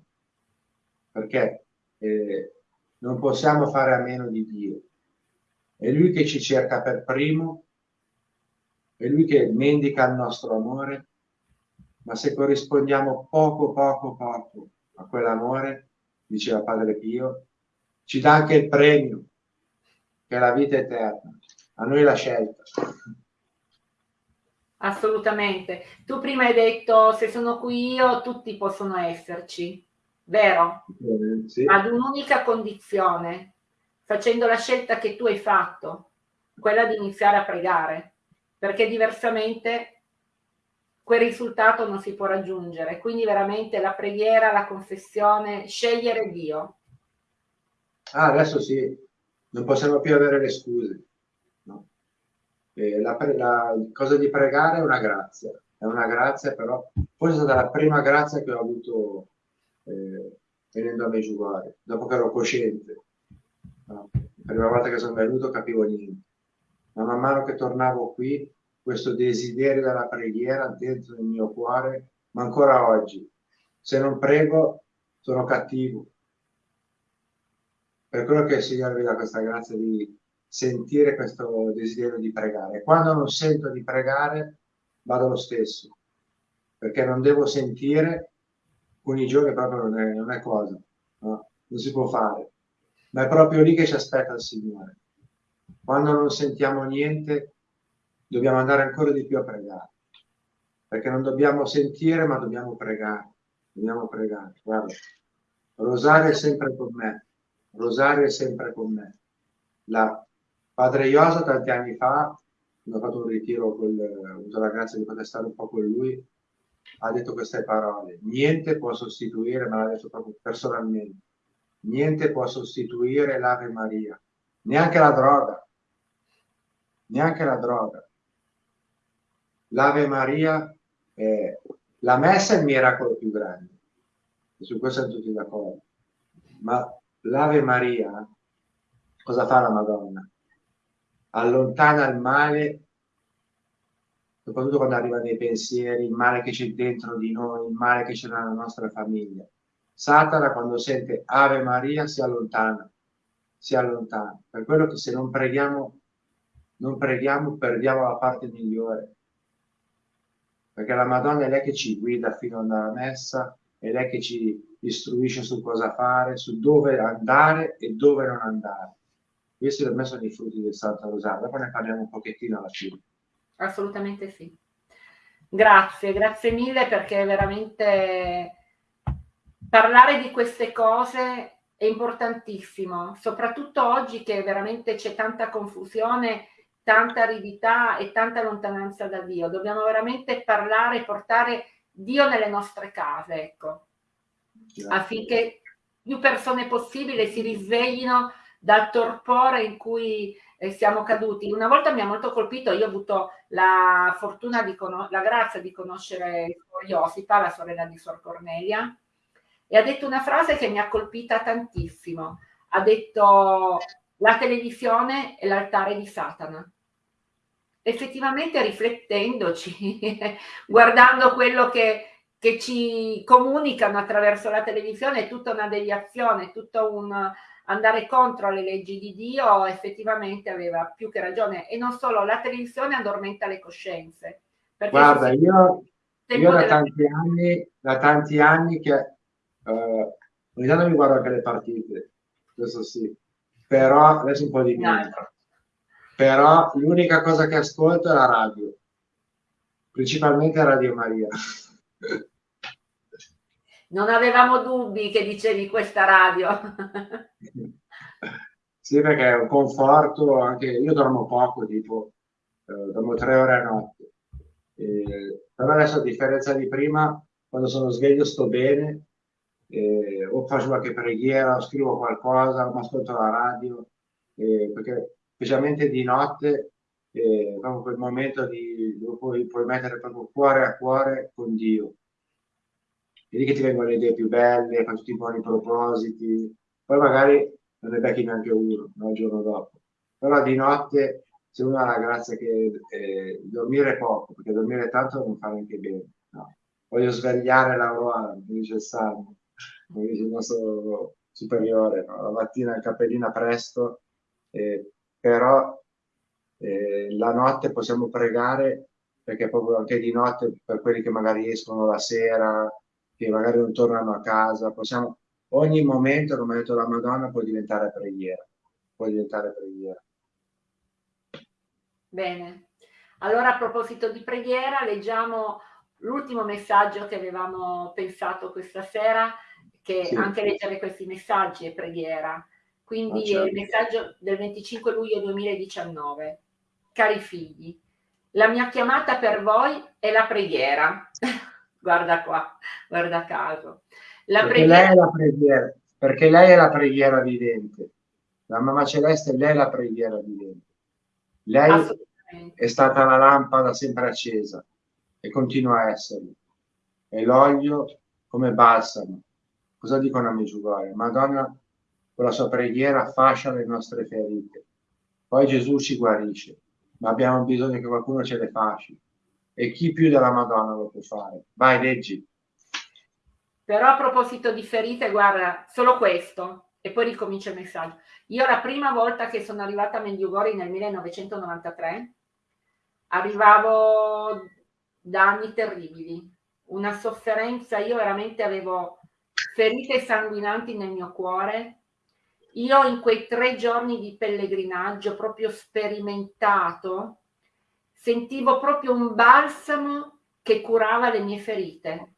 S2: perché eh, non possiamo fare a meno di Dio. È Lui che ci cerca per primo, è Lui che mendica il nostro amore, ma se corrispondiamo poco, poco, poco a quell'amore, diceva Padre Pio, ci dà anche il premio, che è la vita eterna. A noi la scelta.
S1: Assolutamente. Tu prima hai detto se sono qui io, tutti possono esserci, vero?
S2: Eh, sì.
S1: Ad un'unica condizione, facendo la scelta che tu hai fatto, quella di iniziare a pregare, perché diversamente quel risultato non si può raggiungere. Quindi veramente la preghiera, la confessione, scegliere Dio.
S2: Ah, adesso sì, non possiamo più avere le scuse. No? La, la, cosa di pregare è una grazia, è una grazia però, forse è stata la prima grazia che ho avuto eh, venendo a Meggiugorje, dopo che ero cosciente. No? La prima volta che sono venuto capivo niente, ma man mano che tornavo qui, questo desiderio della preghiera dentro il mio cuore, ma ancora oggi, se non prego sono cattivo. Per quello che il Signore mi dà questa grazia di sentire questo desiderio di pregare. Quando non sento di pregare, vado lo stesso, perché non devo sentire, alcuni giorni proprio non è, non è cosa, no? non si può fare, ma è proprio lì che ci aspetta il Signore. Quando non sentiamo niente, dobbiamo andare ancora di più a pregare, perché non dobbiamo sentire, ma dobbiamo pregare, dobbiamo pregare. Guarda, Rosario è sempre con me, Rosario è sempre con me. La Padre Iosa tanti anni fa, quando ho fatto un ritiro, col, ho avuto la grazia di poter stare un po' con lui, ha detto queste parole. Niente può sostituire, ma l'ha detto proprio personalmente, niente può sostituire l'Ave Maria, neanche la droga, neanche la droga. L'Ave Maria, è, la messa è il miracolo più grande, e su questo siamo tutti d'accordo, ma l'Ave Maria, cosa fa la Madonna? allontana il male, soprattutto quando arrivano i pensieri, il male che c'è dentro di noi, il male che c'è nella nostra famiglia. Satana quando sente Ave Maria si allontana, si allontana. Per quello che se non preghiamo, non preghiamo, perdiamo la parte migliore. Perché la Madonna è lei che ci guida fino alla messa, è lei che ci istruisce su cosa fare, su dove andare e dove non andare. Questi per me sono i frutti del Santo Rosario, dopo ne parliamo un pochettino alla fine.
S1: Assolutamente sì. Grazie, grazie mille perché veramente parlare di queste cose è importantissimo, soprattutto oggi che veramente c'è tanta confusione, tanta aridità e tanta lontananza da Dio. Dobbiamo veramente parlare e portare Dio nelle nostre case, ecco, Grazie. affinché più persone possibile si risveglino dal torpore in cui eh, siamo caduti. Una volta mi ha molto colpito, io ho avuto la fortuna, di la grazia di conoscere Iosita, la sorella di Sor Cornelia, e ha detto una frase che mi ha colpita tantissimo. Ha detto la televisione è l'altare di Satana. Effettivamente riflettendoci, guardando quello che, che ci comunicano attraverso la televisione, è tutta una deviazione, tutto un andare contro le leggi di Dio effettivamente aveva più che ragione. E non solo la televisione addormenta le coscienze.
S2: Guarda io, io da, tanti anni, da tanti anni che uh, ogni tanto mi guardo anche le partite questo sì però adesso un po' di meno però l'unica cosa che ascolto è la radio principalmente Radio Maria
S1: non avevamo dubbi che dicevi questa radio.
S2: sì, perché è un conforto, anche io dormo poco, tipo, eh, dormo tre ore a notte. Eh, però adesso a differenza di prima, quando sono sveglio sto bene, eh, o faccio qualche preghiera, o scrivo qualcosa, o ascolto la radio, perché specialmente di notte eh, proprio quel momento di, puoi, puoi mettere proprio cuore a cuore con Dio vedi che ti vengono le idee più belle, fai tutti i buoni propositi, poi magari non ne becchi neanche uno no, il giorno dopo. Però di notte se uno ha la grazia che eh, dormire poco, perché dormire tanto non fa neanche bene. No. Voglio svegliare l'Aurora, mi dice il Salmo, mi dice il nostro superiore, no? la mattina il cappellina presto, eh, però eh, la notte possiamo pregare perché proprio anche di notte per quelli che magari escono la sera, che magari non tornano a casa, possiamo, ogni momento, come ha detto la Madonna, può diventare preghiera, può diventare preghiera.
S1: Bene, allora a proposito di preghiera, leggiamo l'ultimo messaggio che avevamo pensato questa sera, che sì. anche leggere questi messaggi è preghiera. Quindi ah, certo. il messaggio del 25 luglio 2019. Cari figli, la mia chiamata per voi è la preghiera. guarda qua, guarda caso.
S2: La perché preghiera... lei è la preghiera, perché lei è la preghiera vivente. La mamma celeste, lei è la preghiera vivente. Lei è stata la lampada sempre accesa e continua a esserlo. E l'olio come balsamo. Cosa dicono a Meggiugorje? Madonna con la sua preghiera fascia le nostre ferite. Poi Gesù ci guarisce ma abbiamo bisogno che qualcuno ce le faccia. E chi più della Madonna lo può fare? Vai, leggi.
S1: Però a proposito di ferite, guarda, solo questo, e poi ricomincia il messaggio. Io la prima volta che sono arrivata a Medjugorje nel 1993, arrivavo da anni terribili, una sofferenza, io veramente avevo ferite sanguinanti nel mio cuore, io in quei tre giorni di pellegrinaggio proprio sperimentato, sentivo proprio un balsamo che curava le mie ferite.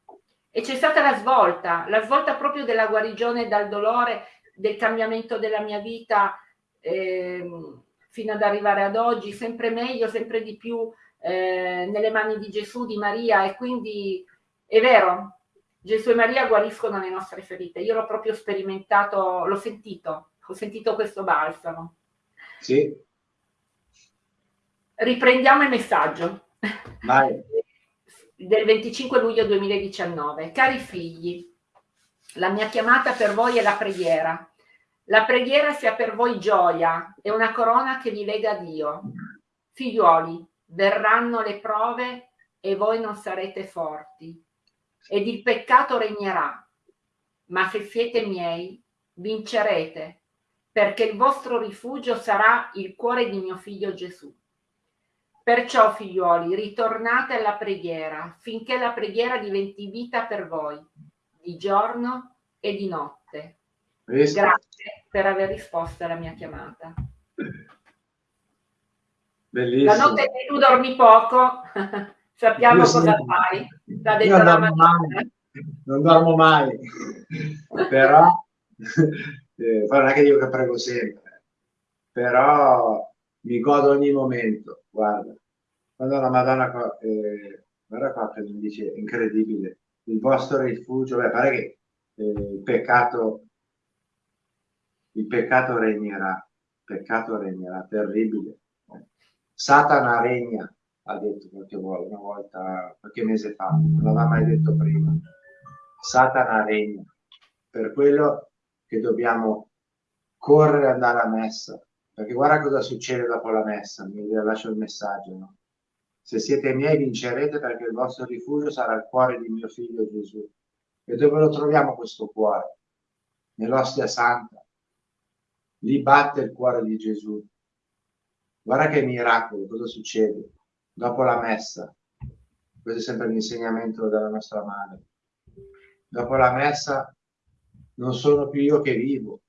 S1: E c'è stata la svolta, la svolta proprio della guarigione dal dolore, del cambiamento della mia vita eh, fino ad arrivare ad oggi, sempre meglio, sempre di più eh, nelle mani di Gesù, di Maria. E quindi è vero, Gesù e Maria guariscono le nostre ferite. Io l'ho proprio sperimentato, l'ho sentito, ho sentito questo balsamo.
S2: Sì.
S1: Riprendiamo il messaggio.
S2: Vai.
S1: Del 25 luglio 2019. Cari figli, la mia chiamata per voi è la preghiera. La preghiera sia per voi gioia e una corona che vi lega a Dio. Figliuoli, verranno le prove e voi non sarete forti ed il peccato regnerà. Ma se siete miei, vincerete, perché il vostro rifugio sarà il cuore di mio figlio Gesù. Perciò, figliuoli, ritornate alla preghiera, finché la preghiera diventi vita per voi, di giorno e di notte.
S2: Visto?
S1: Grazie per aver risposto alla mia chiamata.
S2: Bellissimo.
S1: La notte che tu dormi poco, sappiamo Io cosa fai.
S2: L'ha detto la mai, non dormo mai, però eh, non è che dico che prego sempre, però mi godo ogni momento, guarda. Quando la Madonna, eh, guarda qua che mi dice, incredibile, il vostro rifugio, beh, pare che eh, il peccato, il peccato regnerà, il peccato regnerà, terribile. Satana regna, ha detto qualche volta, una volta, qualche mese fa, non l'aveva mai detto prima. Satana regna. Per quello che dobbiamo correre e andare a messa. Perché guarda cosa succede dopo la messa, mi lascio il messaggio. No? Se siete miei vincerete perché il vostro rifugio sarà il cuore di mio figlio Gesù. E dove lo troviamo questo cuore? Nell'ostia santa. Lì batte il cuore di Gesù. Guarda che miracolo, cosa succede? Dopo la messa. Questo è sempre l'insegnamento della nostra madre. Dopo la messa non sono più io che vivo,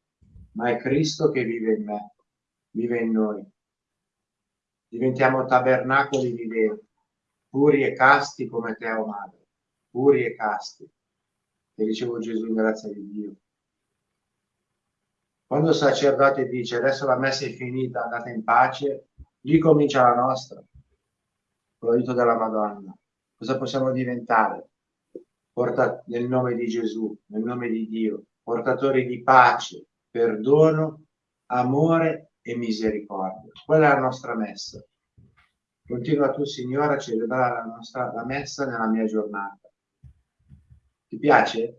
S2: ma è Cristo che vive in me, vive in noi. Diventiamo tabernacoli viventi, puri e casti come te, o oh madre, puri e casti, che ricevo Gesù in grazia di Dio. Quando il sacerdote dice adesso la messa è finita, andate in pace, lì comincia la nostra con l'aiuto della Madonna. Cosa possiamo diventare? Porta, nel nome di Gesù, nel nome di Dio, portatori di pace, perdono, amore e misericordia. Quella è la nostra messa. Continua tu, Signore, a celebrare la, nostra, la messa nella mia giornata. Ti piace?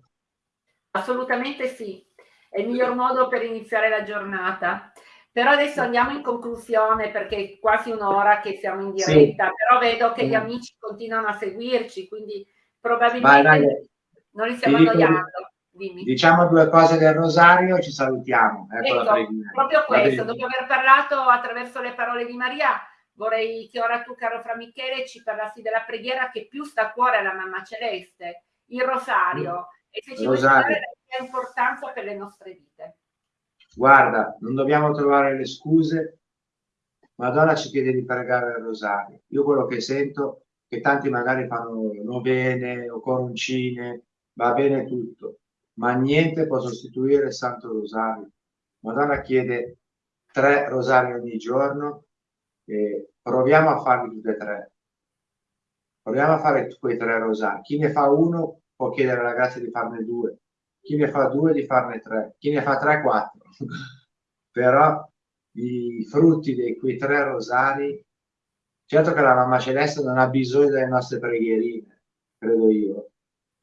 S1: Assolutamente sì. È il miglior modo per iniziare la giornata Però adesso andiamo in conclusione perché è quasi un'ora che siamo in diretta, sì. però vedo che gli amici continuano a seguirci, quindi probabilmente Vai, non li stiamo annoiando.
S2: Dimmi. Diciamo due cose del rosario e ci salutiamo.
S1: Ecco, ecco proprio questo, dopo aver parlato attraverso le parole di Maria, vorrei che ora tu, caro Fra Michele, ci parlassi della preghiera che più sta a cuore alla Mamma Celeste, il rosario, mm. e se ci vuoi dire la importanza per le nostre vite
S2: guarda, non dobbiamo trovare le scuse, Madonna ci chiede di pregare il rosario. Io quello che sento, che tanti magari fanno novene o coroncine, va bene tutto, ma niente può sostituire il Santo Rosario. Madonna chiede tre rosari ogni giorno e proviamo a farli tutti e tre. Proviamo a fare quei tre rosari. Chi ne fa uno può chiedere alla grazia di farne due chi ne fa due di farne tre, chi ne fa tre quattro. Però i frutti di quei tre rosari, certo che la mamma celeste non ha bisogno delle nostre preghierine, credo io,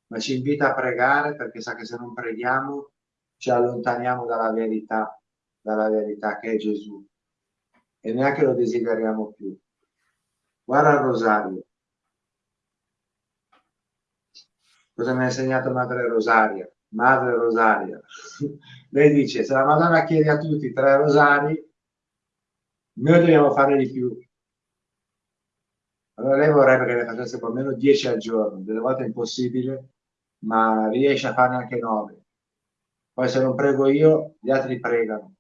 S2: ma ci invita a pregare perché sa che se non preghiamo ci allontaniamo dalla verità, dalla verità che è Gesù e neanche lo desideriamo più. Guarda il rosario. Cosa mi ha insegnato Madre Rosaria? Madre Rosaria. Lei dice, se la Madonna chiede a tutti tre rosari, noi dobbiamo fare di più. Allora lei vorrebbe che ne facesse almeno 10 al giorno, delle volte è impossibile, ma riesce a farne anche 9. Poi se non prego io, gli altri pregano.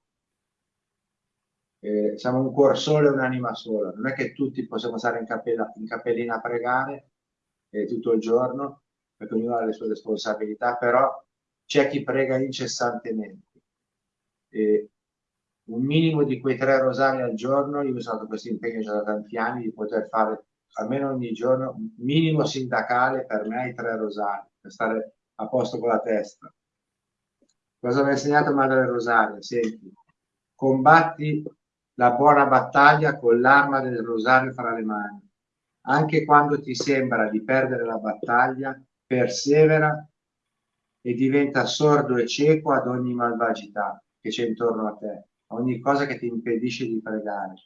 S2: Eh, siamo un cuor solo e un'anima sola. Non è che tutti possiamo stare in, cappella, in cappellina a pregare eh, tutto il giorno, perché ognuno ha le sue responsabilità, però c'è chi prega incessantemente. E un minimo di quei tre rosari al giorno, io usato questo impegno già da tanti anni di poter fare almeno ogni giorno, minimo sindacale per me i tre rosari, per stare a posto con la testa. Cosa mi ha insegnato Madre Rosaria? Senti, combatti la buona battaglia con l'arma del rosario fra le mani. Anche quando ti sembra di perdere la battaglia, persevera e diventa sordo e cieco ad ogni malvagità che c'è intorno a te, ogni cosa che ti impedisce di pregare.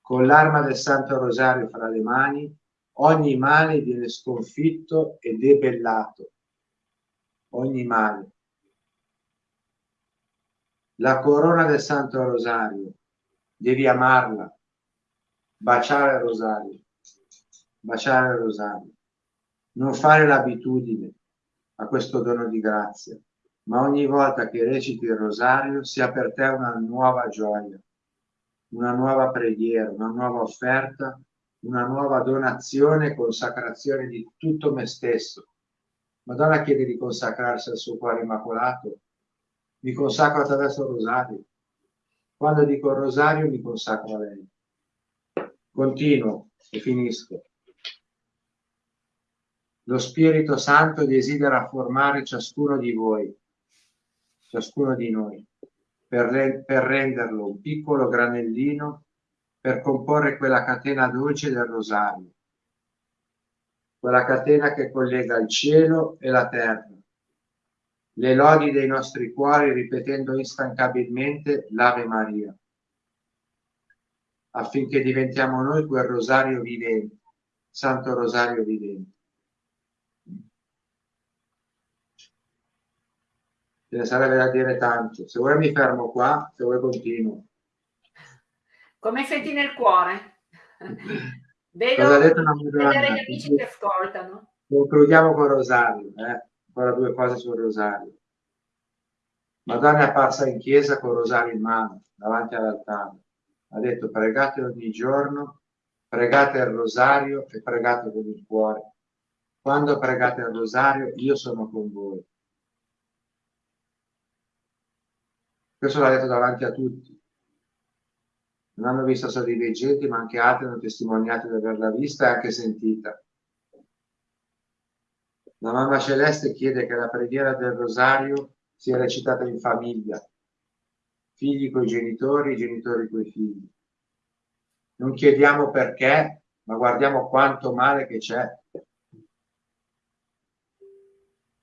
S2: Con l'arma del Santo Rosario fra le mani, ogni male viene sconfitto e debellato. Ogni male. La corona del Santo Rosario, devi amarla, baciare il Rosario, baciare il Rosario, non fare l'abitudine, a questo dono di grazia, ma ogni volta che reciti il rosario sia per te una nuova gioia, una nuova preghiera, una nuova offerta, una nuova donazione e consacrazione di tutto me stesso. Madonna chiede di consacrarsi al suo cuore immacolato. Mi consacro attraverso il rosario. Quando dico il rosario mi consacro a lei. Continuo e finisco. Lo Spirito Santo desidera formare ciascuno di voi, ciascuno di noi, per, re, per renderlo un piccolo granellino per comporre quella catena dolce del rosario, quella catena che collega il cielo e la terra, le lodi dei nostri cuori ripetendo instancabilmente l'Ave Maria, affinché diventiamo noi quel rosario vivente, Santo Rosario vivente. Ce ne sarebbe da dire tanto. Se vuoi mi fermo qua, se vuoi continuo.
S1: Come senti nel cuore? Vedo vedere gli amici che ascoltano.
S2: Concludiamo con Rosario, eh? ancora due cose sul Rosario. Madonna è apparsa in chiesa con Rosario in mano, davanti all'altare. Ha detto pregate ogni giorno, pregate il Rosario e pregate con il cuore. Quando pregate il Rosario io sono con voi. Questo l'ha detto davanti a tutti. Non hanno visto solo i veggenti, ma anche altri hanno testimoniato di averla vista e anche sentita. La mamma celeste chiede che la preghiera del rosario sia recitata in famiglia, figli coi genitori, genitori coi figli. Non chiediamo perché, ma guardiamo quanto male che c'è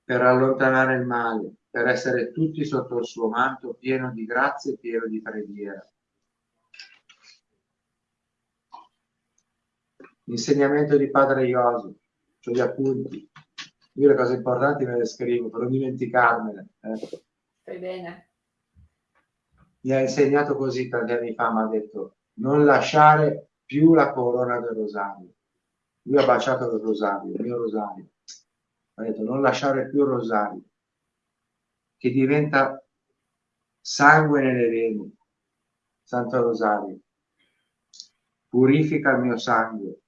S2: per allontanare il male, per essere tutti sotto il suo manto pieno di grazie e pieno di preghiera. L'insegnamento di Padre Iosu, cioè gli appunti. Io le cose importanti me le scrivo per non dimenticarmene. Ecco. Eh.
S1: Fai bene.
S2: Mi ha insegnato così tanti anni fa, mi ha detto non lasciare più la corona del rosario. Lui ha baciato il rosario, il mio rosario. Ha detto non lasciare più il rosario che diventa sangue nelle vene. Santo Rosario, purifica il mio sangue.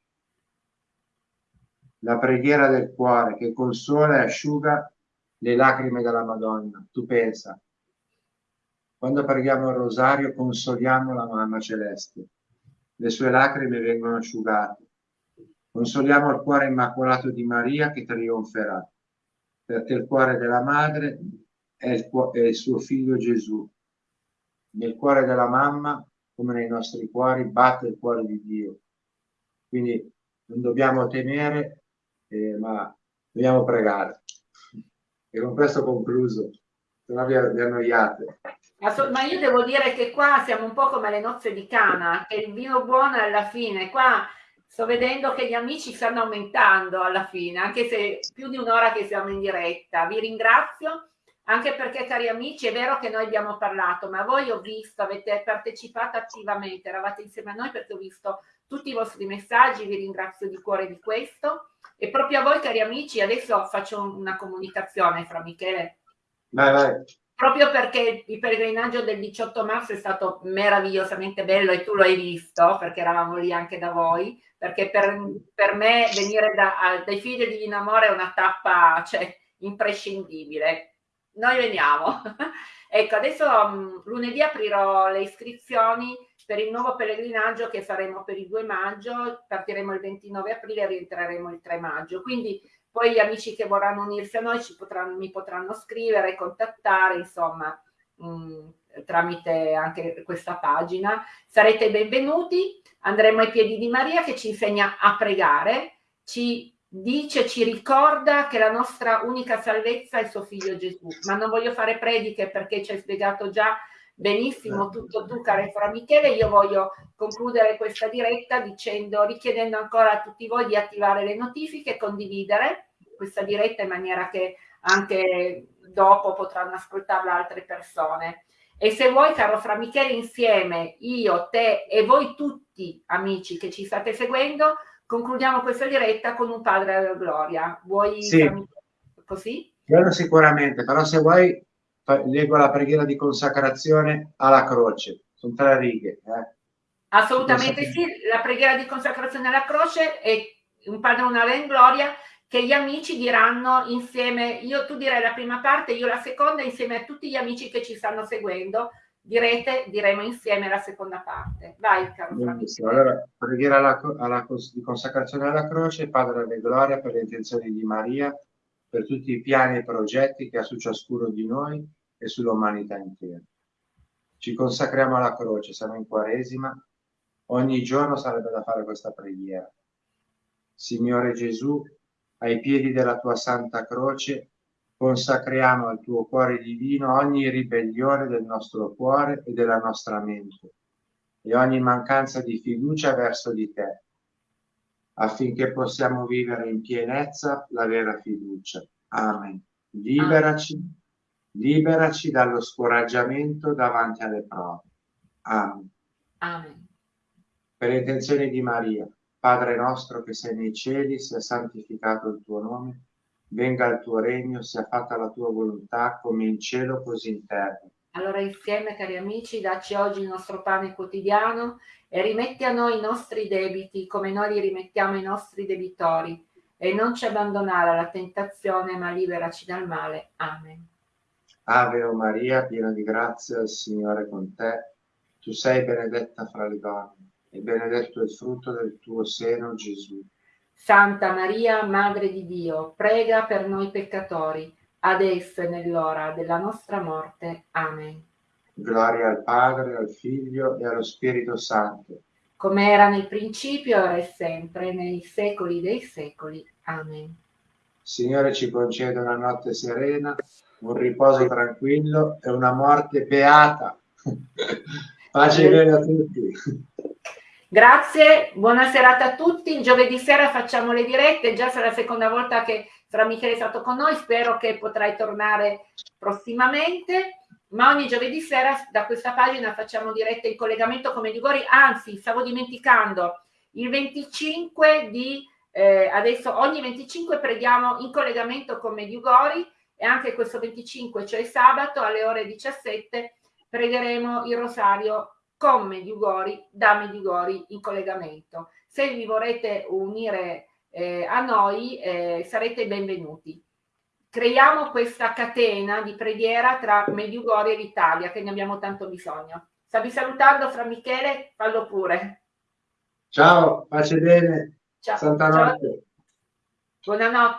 S2: La preghiera del cuore che consola e asciuga le lacrime della Madonna. Tu pensa, quando preghiamo il rosario consoliamo la Mamma Celeste, le sue lacrime vengono asciugate. Consoliamo il cuore immacolato di Maria che trionferà, perché il cuore della madre è il, è il suo figlio Gesù. Nel cuore della mamma, come nei nostri cuori, batte il cuore di Dio. Quindi non dobbiamo temere, eh, ma dobbiamo pregare. E con questo concluso, se no vi, vi annoiate.
S1: Ma io devo dire che qua siamo un po' come le nozze di Cana, che il vino buono alla fine. Qua sto vedendo che gli amici stanno aumentando alla fine, anche se più di un'ora che siamo in diretta. Vi ringrazio anche perché, cari amici, è vero che noi abbiamo parlato, ma voi ho visto, avete partecipato attivamente, eravate insieme a noi perché ho visto tutti i vostri messaggi, vi ringrazio di cuore di questo. E proprio a voi, cari amici, adesso faccio una comunicazione fra Michele.
S2: Vai, vai.
S1: Proprio perché il pellegrinaggio del 18 marzo è stato meravigliosamente bello e tu lo hai visto, perché eravamo lì anche da voi, perché per, per me venire da, dai figli di Divino Amore è una tappa cioè, imprescindibile noi veniamo. ecco, adesso um, lunedì aprirò le iscrizioni per il nuovo pellegrinaggio che faremo per il 2 maggio, partiremo il 29 aprile e rientreremo il 3 maggio. Quindi poi gli amici che vorranno unirsi a noi potranno, mi potranno scrivere, contattare, insomma, mh, mm, tramite anche questa pagina. Sarete benvenuti, andremo ai piedi di Maria che ci insegna a pregare, ci dice, ci ricorda che la nostra unica salvezza è suo figlio Gesù. Ma non voglio fare prediche perché ci hai spiegato già benissimo tutto tu, caro Fra Michele. Io voglio concludere questa diretta dicendo, richiedendo ancora a tutti voi di attivare le notifiche, condividere questa diretta in maniera che anche dopo potranno ascoltarla altre persone. E se vuoi, caro Fra Michele, insieme, io, te e voi tutti, amici che ci state seguendo, concludiamo questa diretta con un padre alla gloria. Vuoi
S2: sì.
S1: così?
S2: Quello sicuramente, però se vuoi leggo la preghiera di consacrazione alla croce, sono tre righe. Eh.
S1: Assolutamente sì, la preghiera di consacrazione alla croce è un padre una in gloria che gli amici diranno insieme, io tu direi la prima parte, io la seconda, insieme a tutti gli amici che ci stanno seguendo, direte, diremo insieme la seconda parte. Vai, caro
S2: Benissimo. Allora, preghiera alla, alla, di consacrazione alla croce, Padre della Gloria, per le intenzioni di Maria, per tutti i piani e progetti che ha su ciascuno di noi e sull'umanità intera. Ci consacriamo alla croce, siamo in Quaresima, ogni giorno sarebbe da fare questa preghiera. Signore Gesù, ai piedi della tua santa croce consacriamo al tuo cuore divino ogni ribellione del nostro cuore e della nostra mente e ogni mancanza di fiducia verso di te, affinché possiamo vivere in pienezza la vera fiducia. Amen. Liberaci, liberaci dallo scoraggiamento davanti alle prove. Amen.
S1: Amen.
S2: Per le intenzioni di Maria, Padre nostro che sei nei cieli, sia santificato il tuo nome venga il tuo regno, sia fatta la tua volontà come in cielo così in terra.
S1: Allora insieme cari amici, dacci oggi il nostro pane quotidiano e rimetti a noi i nostri debiti come noi li rimettiamo ai nostri debitori e non ci abbandonare alla tentazione ma liberaci dal male. Amen.
S2: Ave o Maria, piena di grazia, il Signore è con te. Tu sei benedetta fra le donne e benedetto il frutto del tuo seno, Gesù.
S1: Santa Maria, Madre di Dio, prega per noi peccatori, adesso e nell'ora della nostra morte. Amen.
S2: Gloria al Padre, al Figlio e allo Spirito Santo.
S1: Come era nel principio, ora e sempre, nei secoli dei secoli. Amen.
S2: Signore ci conceda una notte serena, un riposo tranquillo e una morte beata. Pace e bene a tutti.
S1: Grazie, buona serata a tutti. Giovedì sera facciamo le dirette, già sarà la seconda volta che Fra Michele è stato con noi, spero che potrai tornare prossimamente. Ma ogni giovedì sera da questa pagina facciamo dirette in collegamento con Medjugorje, anzi stavo dimenticando, il 25 di eh, adesso ogni 25 preghiamo in collegamento con Medjugorje e anche questo 25, cioè sabato alle ore 17, pregheremo il rosario con Mediugori, da Mediugori in collegamento. Se vi vorrete unire eh, a noi eh, sarete benvenuti. Creiamo questa catena di preghiera tra Mediugori e l'Italia che ne abbiamo tanto bisogno. Stavi salutando fra Michele? Fallo pure.
S2: Ciao, pace bene.
S1: Ciao.
S2: Santa notte.
S1: Ciao. Buonanotte.